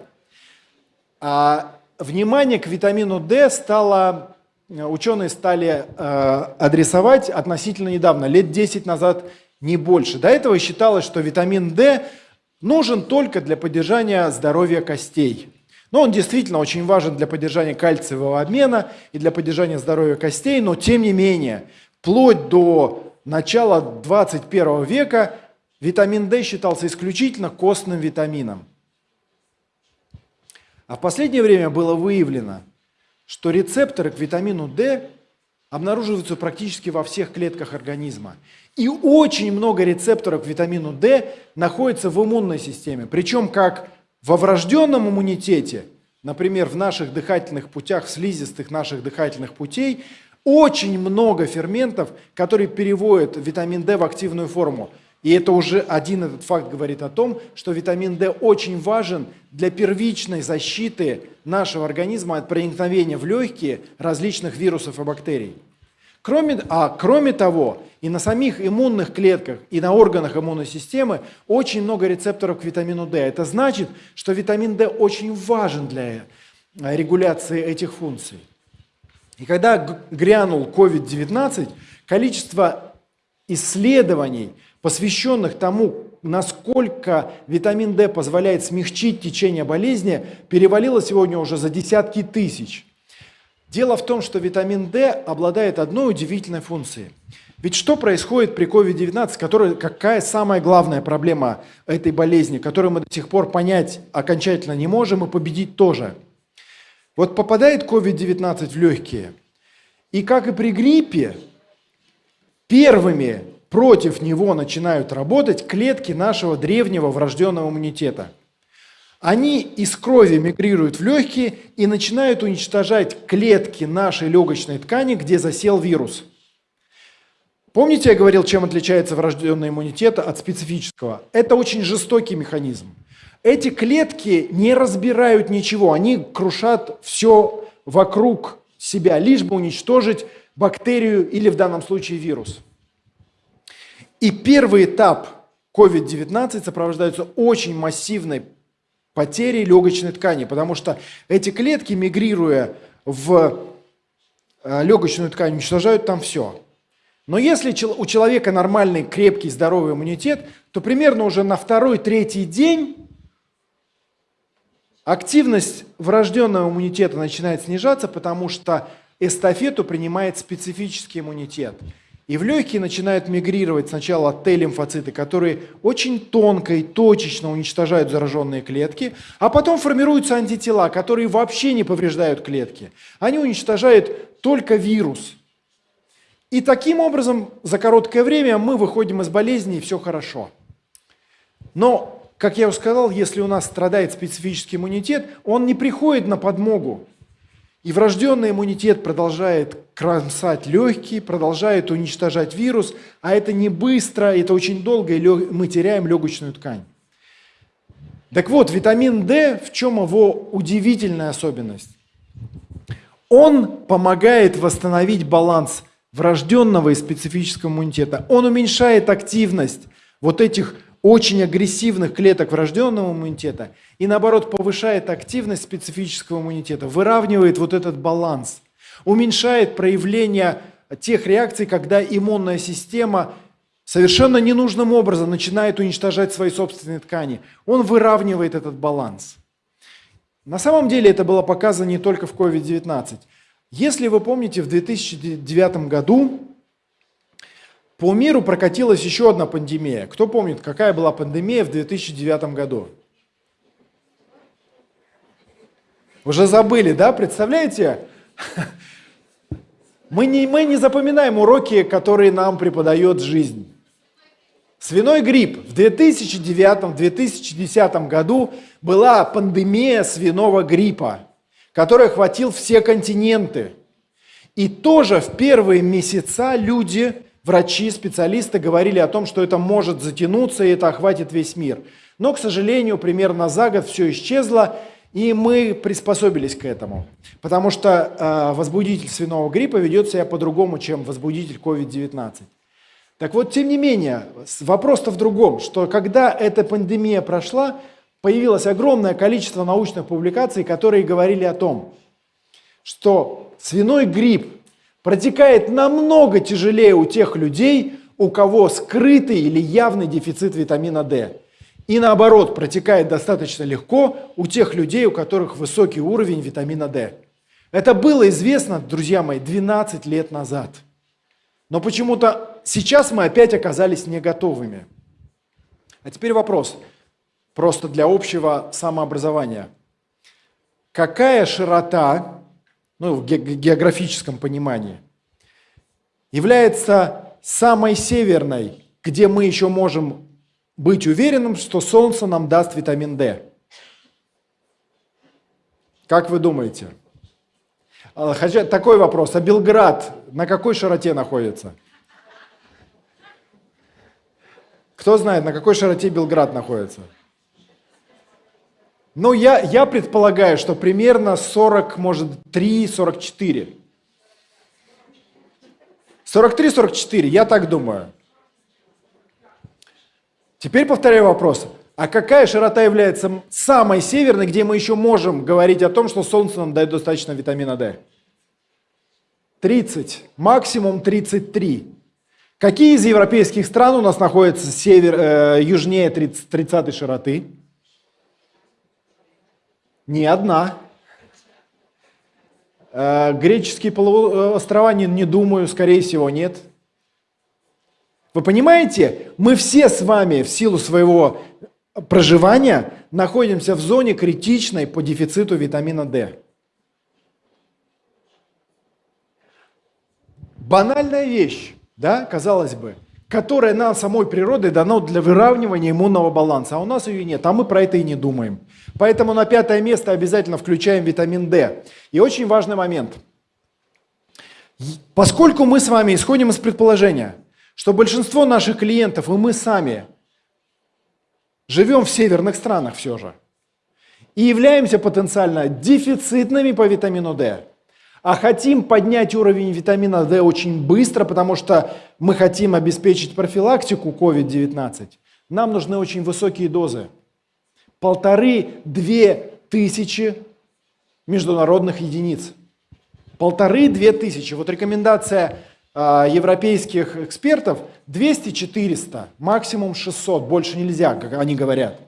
А внимание к витамину D стало, ученые стали э, адресовать относительно недавно, лет 10 назад, не больше. До этого считалось, что витамин D нужен только для поддержания здоровья костей. Но он действительно очень важен для поддержания кальциевого обмена и для поддержания здоровья костей, но тем не менее, вплоть до начала 21 века витамин D считался исключительно костным витамином. А в последнее время было выявлено, что рецепторы к витамину D обнаруживаются практически во всех клетках организма. И очень много рецепторов витамину D находится в иммунной системе. Причем как во врожденном иммунитете, например, в наших дыхательных путях, в слизистых наших дыхательных путей, очень много ферментов, которые переводят витамин D в активную форму. И это уже один этот факт говорит о том, что витамин D очень важен для первичной защиты нашего организма от проникновения в легкие различных вирусов и бактерий. Кроме, а кроме того, и на самих иммунных клетках, и на органах иммунной системы очень много рецепторов к витамину D. Это значит, что витамин D очень важен для э, регуляции этих функций. И когда грянул COVID-19, количество исследований посвященных тому, насколько витамин D позволяет смягчить течение болезни, перевалило сегодня уже за десятки тысяч. Дело в том, что витамин D обладает одной удивительной функцией. Ведь что происходит при COVID-19, какая самая главная проблема этой болезни, которую мы до сих пор понять окончательно не можем и победить тоже? Вот попадает COVID-19 в легкие, и как и при гриппе, первыми против него начинают работать клетки нашего древнего врожденного иммунитета. Они из крови мигрируют в легкие и начинают уничтожать клетки нашей легочной ткани, где засел вирус. Помните, я говорил, чем отличается врожденный иммунитет от специфического? Это очень жестокий механизм. Эти клетки не разбирают ничего, они крушат все вокруг себя, лишь бы уничтожить бактерию или в данном случае вирус. И первый этап COVID-19 сопровождается очень массивной потерей легочной ткани, потому что эти клетки, мигрируя в э, легочную ткань, уничтожают там все. Но если у человека нормальный, крепкий, здоровый иммунитет, то примерно уже на второй-третий день активность врожденного иммунитета начинает снижаться, потому что эстафету принимает специфический иммунитет. И в легкие начинают мигрировать сначала Т-лимфоциты, которые очень тонко и точечно уничтожают зараженные клетки, а потом формируются антитела, которые вообще не повреждают клетки. Они уничтожают только вирус – и таким образом за короткое время мы выходим из болезни, и все хорошо. Но, как я уже сказал, если у нас страдает специфический иммунитет, он не приходит на подмогу. И врожденный иммунитет продолжает кромсать легкие, продолжает уничтожать вирус, а это не быстро, это очень долго, и мы теряем легочную ткань. Так вот, витамин D, в чем его удивительная особенность? Он помогает восстановить баланс врожденного и специфического иммунитета. Он уменьшает активность вот этих очень агрессивных клеток врожденного иммунитета и наоборот повышает активность специфического иммунитета, выравнивает вот этот баланс, уменьшает проявление тех реакций, когда иммунная система совершенно ненужным образом начинает уничтожать свои собственные ткани. Он выравнивает этот баланс. На самом деле это было показано не только в COVID-19. Если вы помните, в 2009 году по миру прокатилась еще одна пандемия. Кто помнит, какая была пандемия в 2009 году? Уже забыли, да? Представляете? Мы не, мы не запоминаем уроки, которые нам преподает жизнь. Свиной грипп. В 2009-2010 году была пандемия свиного гриппа который охватил все континенты. И тоже в первые месяца люди, врачи, специалисты говорили о том, что это может затянуться и это охватит весь мир. Но, к сожалению, примерно за год все исчезло, и мы приспособились к этому. Потому что э, возбудитель свиного гриппа ведет себя по-другому, чем возбудитель COVID-19. Так вот, тем не менее, вопрос-то в другом, что когда эта пандемия прошла, появилось огромное количество научных публикаций, которые говорили о том, что свиной грипп протекает намного тяжелее у тех людей, у кого скрытый или явный дефицит витамина D. И наоборот, протекает достаточно легко у тех людей, у которых высокий уровень витамина D. Это было известно, друзья мои, 12 лет назад. Но почему-то сейчас мы опять оказались не готовыми. А теперь вопрос – просто для общего самообразования. Какая широта, ну, в географическом понимании, является самой северной, где мы еще можем быть уверенным, что Солнце нам даст витамин D? Как вы думаете? А, хотя, такой вопрос. А Белград на какой широте находится? Кто знает, на какой широте Белград находится? Ну, я, я предполагаю, что примерно 40, может, 3, 44. 43-44, я так думаю. Теперь повторяю вопрос. А какая широта является самой северной, где мы еще можем говорить о том, что Солнце нам дает достаточно витамина D? 30, максимум 33. Какие из европейских стран у нас находятся север, э, южнее 30, 30 широты? Не одна. Э, греческие полуострова, не, не думаю, скорее всего, нет. Вы понимаете, мы все с вами в силу своего проживания находимся в зоне критичной по дефициту витамина D. Банальная вещь, да, казалось бы, которая нам самой природой дано для выравнивания иммунного баланса, а у нас ее нет, а мы про это и не думаем. Поэтому на пятое место обязательно включаем витамин D. И очень важный момент. Поскольку мы с вами исходим из предположения, что большинство наших клиентов и мы сами живем в северных странах все же и являемся потенциально дефицитными по витамину D, а хотим поднять уровень витамина D очень быстро, потому что мы хотим обеспечить профилактику COVID-19, нам нужны очень высокие дозы. Полторы-две тысячи международных единиц. Полторы-две тысячи. Вот рекомендация э, европейских экспертов 200-400, максимум 600, больше нельзя, как они говорят.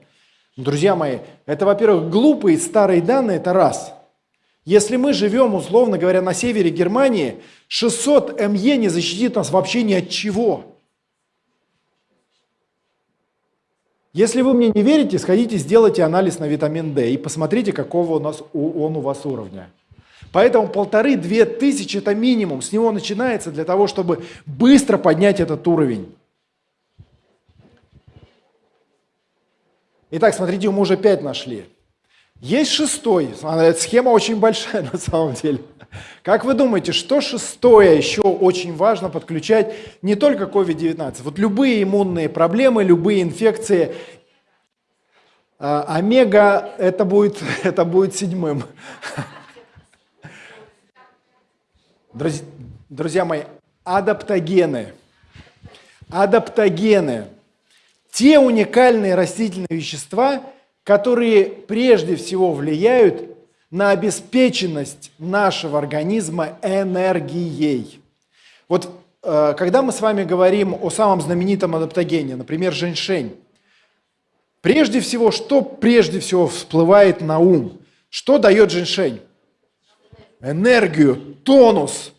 Друзья мои, это, во-первых, глупые старые данные, это раз. Если мы живем, условно говоря, на севере Германии, 600 МЕ не защитит нас вообще ни от чего. Если вы мне не верите, сходите, сделайте анализ на витамин D и посмотрите, какого у нас, он у вас уровня. Поэтому полторы-две тысячи – это минимум. С него начинается для того, чтобы быстро поднять этот уровень. Итак, смотрите, мы уже пять нашли. Есть шестой. Эта схема очень большая на самом деле. Как вы думаете, что шестое еще очень важно подключать не только COVID-19? Вот любые иммунные проблемы, любые инфекции. А, омега это будет, это будет седьмым. Друзья, друзья мои, адаптогены. Адаптогены. Те уникальные растительные вещества, которые прежде всего влияют на обеспеченность нашего организма энергией. Вот э, когда мы с вами говорим о самом знаменитом адаптогене, например, женьшень, прежде всего, что прежде всего всплывает на ум? Что дает женьшень? Энергию, тонус.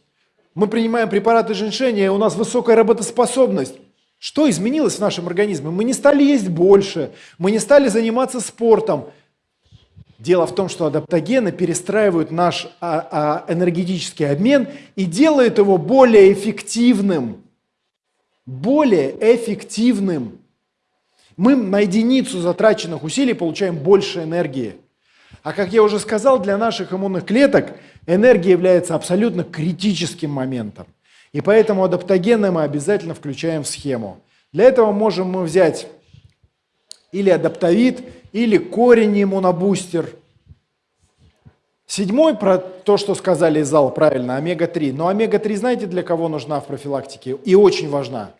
Мы принимаем препараты женьшеня, и у нас высокая работоспособность. Что изменилось в нашем организме? Мы не стали есть больше, мы не стали заниматься спортом. Дело в том, что адаптогены перестраивают наш а, а, энергетический обмен и делают его более эффективным. Более эффективным. Мы на единицу затраченных усилий получаем больше энергии. А как я уже сказал, для наших иммунных клеток энергия является абсолютно критическим моментом. И поэтому адаптогены мы обязательно включаем в схему. Для этого можем мы взять или адаптовид, или корень иммунобустер. Седьмой, про то, что сказали из зала, правильно, омега-3. Но омега-3 знаете, для кого нужна в профилактике? И очень важна.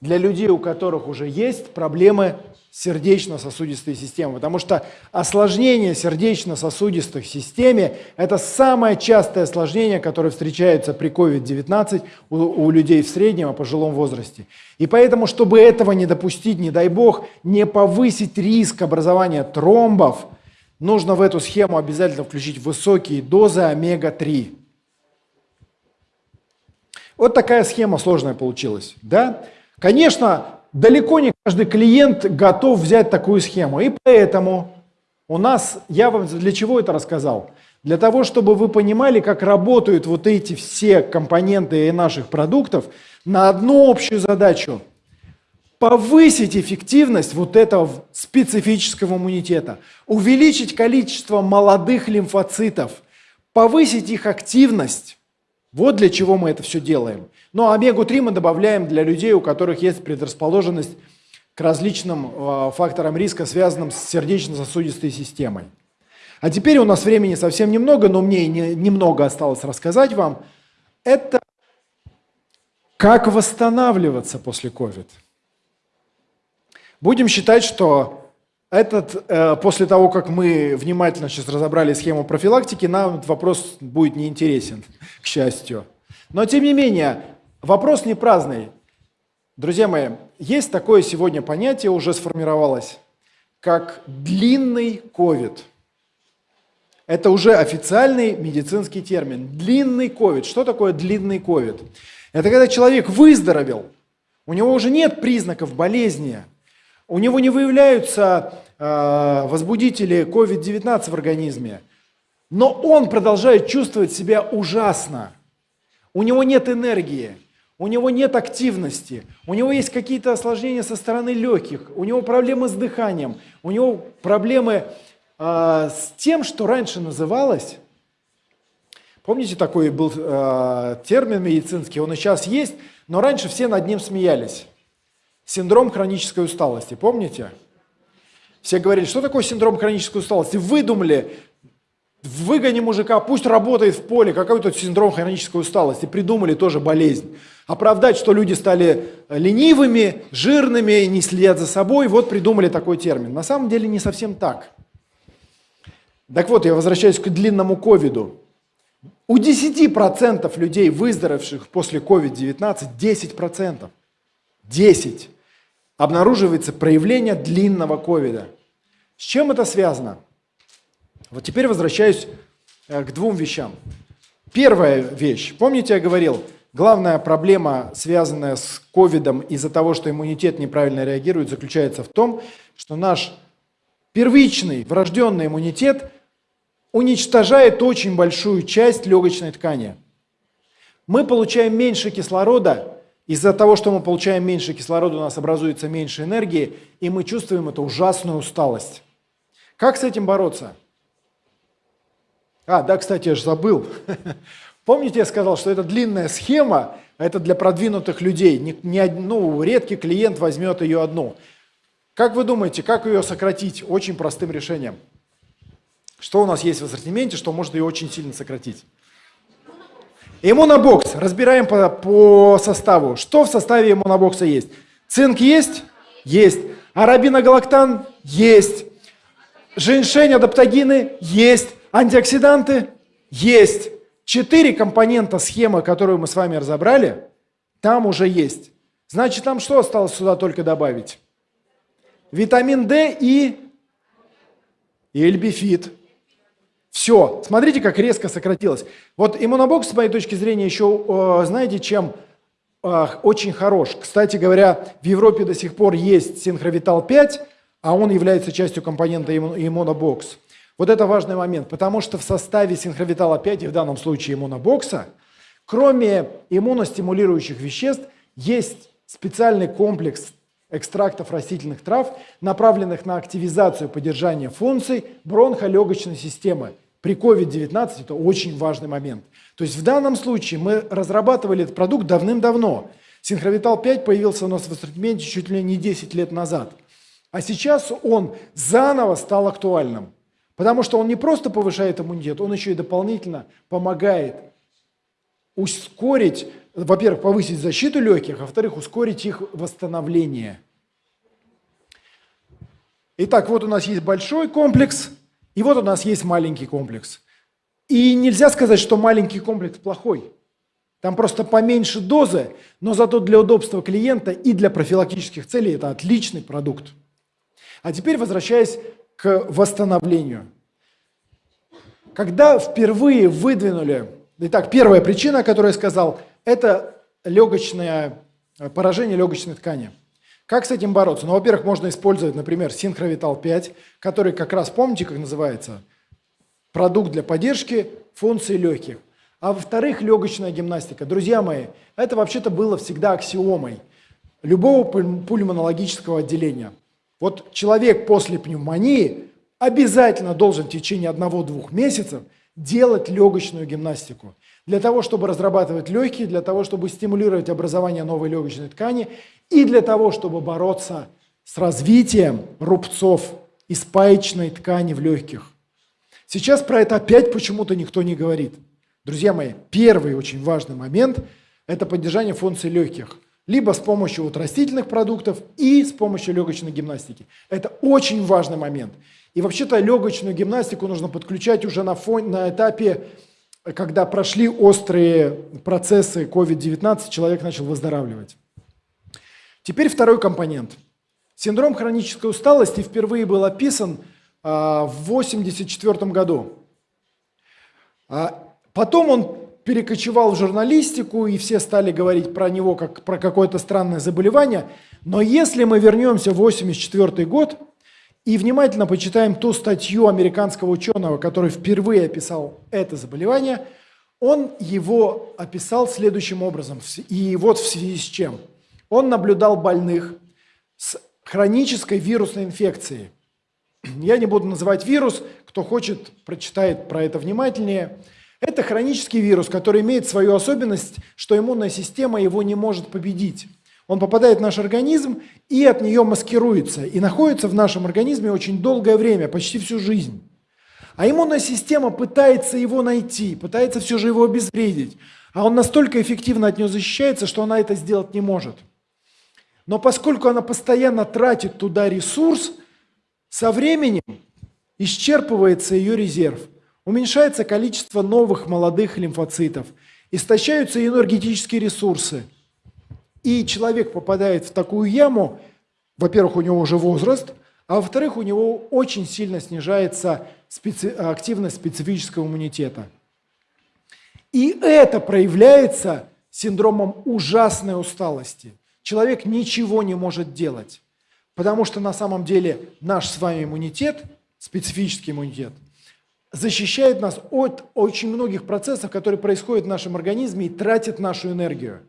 Для людей, у которых уже есть проблемы сердечно-сосудистой системы, потому что осложнение сердечно-сосудистых системе – это самое частое осложнение, которое встречается при COVID-19 у, у людей в среднем, а пожилом возрасте. И поэтому, чтобы этого не допустить, не дай бог, не повысить риск образования тромбов, нужно в эту схему обязательно включить высокие дозы омега-3. Вот такая схема сложная получилась. Да? Конечно, далеко не каждый клиент готов взять такую схему. И поэтому у нас, я вам для чего это рассказал? Для того, чтобы вы понимали, как работают вот эти все компоненты наших продуктов на одну общую задачу. Повысить эффективность вот этого специфического иммунитета, увеличить количество молодых лимфоцитов, повысить их активность. Вот для чего мы это все делаем. Но омегу-3 мы добавляем для людей, у которых есть предрасположенность к различным э, факторам риска, связанным с сердечно-сосудистой системой. А теперь у нас времени совсем немного, но мне не, немного осталось рассказать вам. Это как восстанавливаться после COVID. Будем считать, что этот, э, после того, как мы внимательно сейчас разобрали схему профилактики, нам этот вопрос будет неинтересен, к счастью. Но тем не менее, Вопрос не праздный. Друзья мои, есть такое сегодня понятие, уже сформировалось, как длинный ковид. Это уже официальный медицинский термин. Длинный ковид. Что такое длинный ковид? Это когда человек выздоровел, у него уже нет признаков болезни, у него не выявляются возбудители COVID-19 в организме, но он продолжает чувствовать себя ужасно. У него нет энергии, у него нет активности, у него есть какие-то осложнения со стороны легких, у него проблемы с дыханием, у него проблемы э, с тем, что раньше называлось, помните такой был э, термин медицинский, он и сейчас есть, Но раньше все над ним смеялись. Синдром хронической усталости, помните? Все говорили, что такое синдром хронической усталости? Выдумали, выгони мужика, пусть работает в поле, какой то синдром хронической усталости. Придумали тоже болезнь. Оправдать, что люди стали ленивыми, жирными, не следят за собой, вот придумали такой термин. На самом деле не совсем так. Так вот, я возвращаюсь к длинному ковиду. У 10% людей, выздоровевших после COVID-19, 10%, 10 обнаруживается проявление длинного ковида. С чем это связано? Вот теперь возвращаюсь э, к двум вещам. Первая вещь. Помните, я говорил, главная проблема, связанная с ковидом из-за того, что иммунитет неправильно реагирует, заключается в том, что наш первичный врожденный иммунитет уничтожает очень большую часть легочной ткани. Мы получаем меньше кислорода, из-за того, что мы получаем меньше кислорода, у нас образуется меньше энергии, и мы чувствуем эту ужасную усталость. Как с этим бороться? А, да, кстати, я же забыл. Помните, я сказал, что это длинная схема, это для продвинутых людей. Не, не, ну, редкий клиент возьмет ее одну. Как вы думаете, как ее сократить? Очень простым решением. Что у нас есть в ассортименте, что может ее очень сильно сократить? Иммунобокс. Разбираем по, по составу. Что в составе иммунобокса есть? Цинк есть? Есть. Арабиногалактан? Есть. Женьшень, адаптогины? Есть. Антиоксиданты есть. Четыре компонента схемы, которую мы с вами разобрали, там уже есть. Значит, нам что осталось сюда только добавить? Витамин D и, эльбифит. Все. Смотрите, как резко сократилось. Вот иммунобокс, с моей точки зрения, еще, э, знаете, чем очень хорош. Кстати говоря, в Европе до сих пор есть синхровитал 5, а он является частью компонента иммунобокс. Вот это важный момент, потому что в составе синхровитала 5, и в данном случае иммунобокса, кроме иммуностимулирующих веществ, есть специальный комплекс экстрактов растительных трав, направленных на активизацию поддержания функций бронхолегочной системы. При COVID-19 это очень важный момент. То есть в данном случае мы разрабатывали этот продукт давным-давно. Синхровитал 5 появился у нас в ассортименте чуть ли не 10 лет назад. А сейчас он заново стал актуальным. Потому что он не просто повышает иммунитет, он еще и дополнительно помогает ускорить, во-первых, повысить защиту легких, а во-вторых, ускорить их восстановление. Итак, вот у нас есть большой комплекс, и вот у нас есть маленький комплекс. И нельзя сказать, что маленький комплекс плохой. Там просто поменьше дозы, но зато для удобства клиента и для профилактических целей это отличный продукт. А теперь возвращаясь к восстановлению. Когда впервые выдвинули, итак, первая причина, которую я сказал, это легочное, э, поражение легочной ткани. Как с этим бороться? Ну, во-первых, можно использовать, например, Синхровитал 5, который как раз, помните, как называется? Продукт для поддержки функций легких. А во-вторых, легочная гимнастика. Друзья мои, это вообще-то было всегда аксиомой любого пульмонологического отделения. Вот человек после пневмонии обязательно должен в течение одного-двух месяцев делать легочную гимнастику. Для того, чтобы разрабатывать легкие, для того, чтобы стимулировать образование новой легочной ткани и для того, чтобы бороться с развитием рубцов и спаечной ткани в легких. Сейчас про это опять почему-то никто не говорит. Друзья мои, первый очень важный момент – это поддержание функций легких либо с помощью вот растительных продуктов и с помощью легочной гимнастики. Это очень важный момент. И вообще-то легочную гимнастику нужно подключать уже на, фон, на этапе, когда прошли острые процессы COVID-19, человек начал выздоравливать. Теперь второй компонент. Синдром хронической усталости впервые был описан а, в 1984 году. А, потом он перекочевал в журналистику, и все стали говорить про него как про какое-то странное заболевание. Но если мы вернемся в 1984 год и внимательно почитаем ту статью американского ученого, который впервые описал это заболевание, он его описал следующим образом. И вот в связи с чем. Он наблюдал больных с хронической вирусной инфекцией. Я не буду называть вирус, кто хочет, прочитает про это внимательнее – Это хронический вирус, который имеет свою особенность, что иммунная система его не может победить. Он попадает в наш организм и от нее маскируется, и находится в нашем организме очень долгое время, почти всю жизнь. А иммунная система пытается его найти, пытается все же его обезвредить. А он настолько эффективно от него защищается, что она это сделать не может. Но поскольку она постоянно тратит туда ресурс, со временем исчерпывается ее резерв, уменьшается количество новых молодых лимфоцитов, истощаются энергетические ресурсы. И человек попадает в такую яму, во-первых, у него уже возраст, а во-вторых, у него очень сильно снижается специ... активность специфического иммунитета. И это проявляется синдромом ужасной усталости. Человек ничего не может делать, потому что на самом деле наш с вами иммунитет, специфический иммунитет, защищает нас от очень многих процессов, которые происходят в нашем организме и тратят нашу энергию.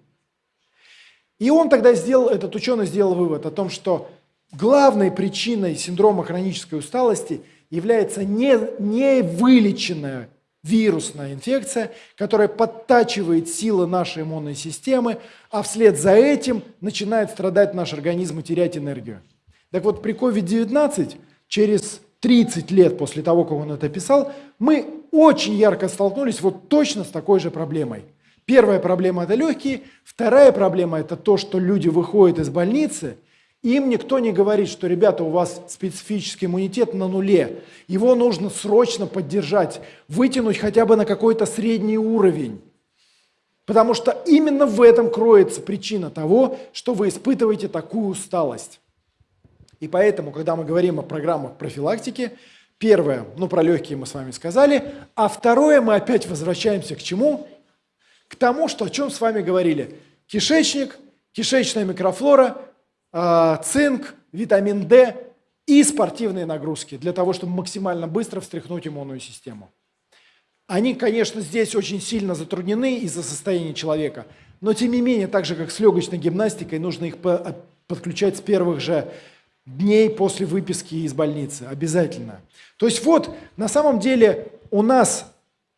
И он тогда сделал, этот ученый сделал вывод о том, что главной причиной синдрома хронической усталости является не, не вылеченная вирусная инфекция, которая подтачивает силы нашей иммунной системы, а вслед за этим начинает страдать наш организм и терять энергию. Так вот, при COVID-19 через 30 лет после того, как он это писал, мы очень ярко столкнулись вот точно с такой же проблемой. Первая проблема – это легкие, вторая проблема – это то, что люди выходят из больницы, им никто не говорит, что, ребята, у вас специфический иммунитет на нуле, его нужно срочно поддержать, вытянуть хотя бы на какой-то средний уровень. Потому что именно в этом кроется причина того, что вы испытываете такую усталость. И поэтому, когда мы говорим о программах профилактики, первое, ну про легкие мы с вами сказали, а второе мы опять возвращаемся к чему? К тому, что о чем с вами говорили. Кишечник, кишечная микрофлора, э, цинк, витамин D и спортивные нагрузки для того, чтобы максимально быстро встряхнуть иммунную систему. Они, конечно, здесь очень сильно затруднены из-за состояния человека, но тем не менее, так же как с легочной гимнастикой, нужно их подключать с первых же дней после выписки из больницы, обязательно. То есть вот, на самом деле у нас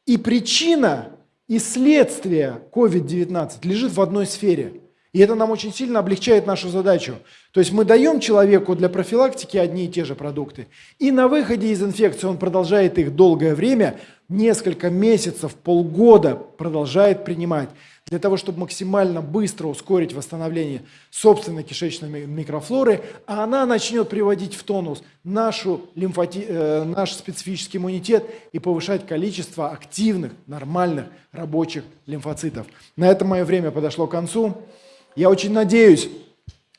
и причина, и следствие COVID-19 лежит в одной сфере. И это нам очень сильно облегчает нашу задачу. То есть мы даем человеку для профилактики одни и те же продукты. И на выходе из инфекции он продолжает их долгое время, несколько месяцев, полгода продолжает принимать для того, чтобы максимально быстро ускорить восстановление собственной кишечной микрофлоры, а она начнет приводить в тонус нашу лимфоти... э, наш специфический иммунитет и повышать количество активных, нормальных, рабочих лимфоцитов. На этом мое время подошло к концу. Я очень надеюсь,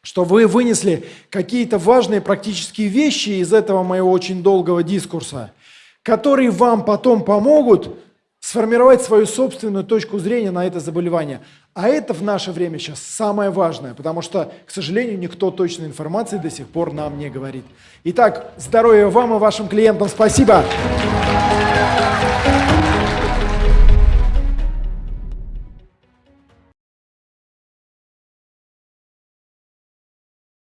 что вы вынесли какие-то важные практические вещи из этого моего очень долгого дискурса, которые вам потом помогут сформировать свою собственную точку зрения на это заболевание. А это в наше время сейчас самое важное, потому что, к сожалению, никто точной информации до сих пор нам не говорит. Итак, здоровья вам и вашим клиентам. Спасибо.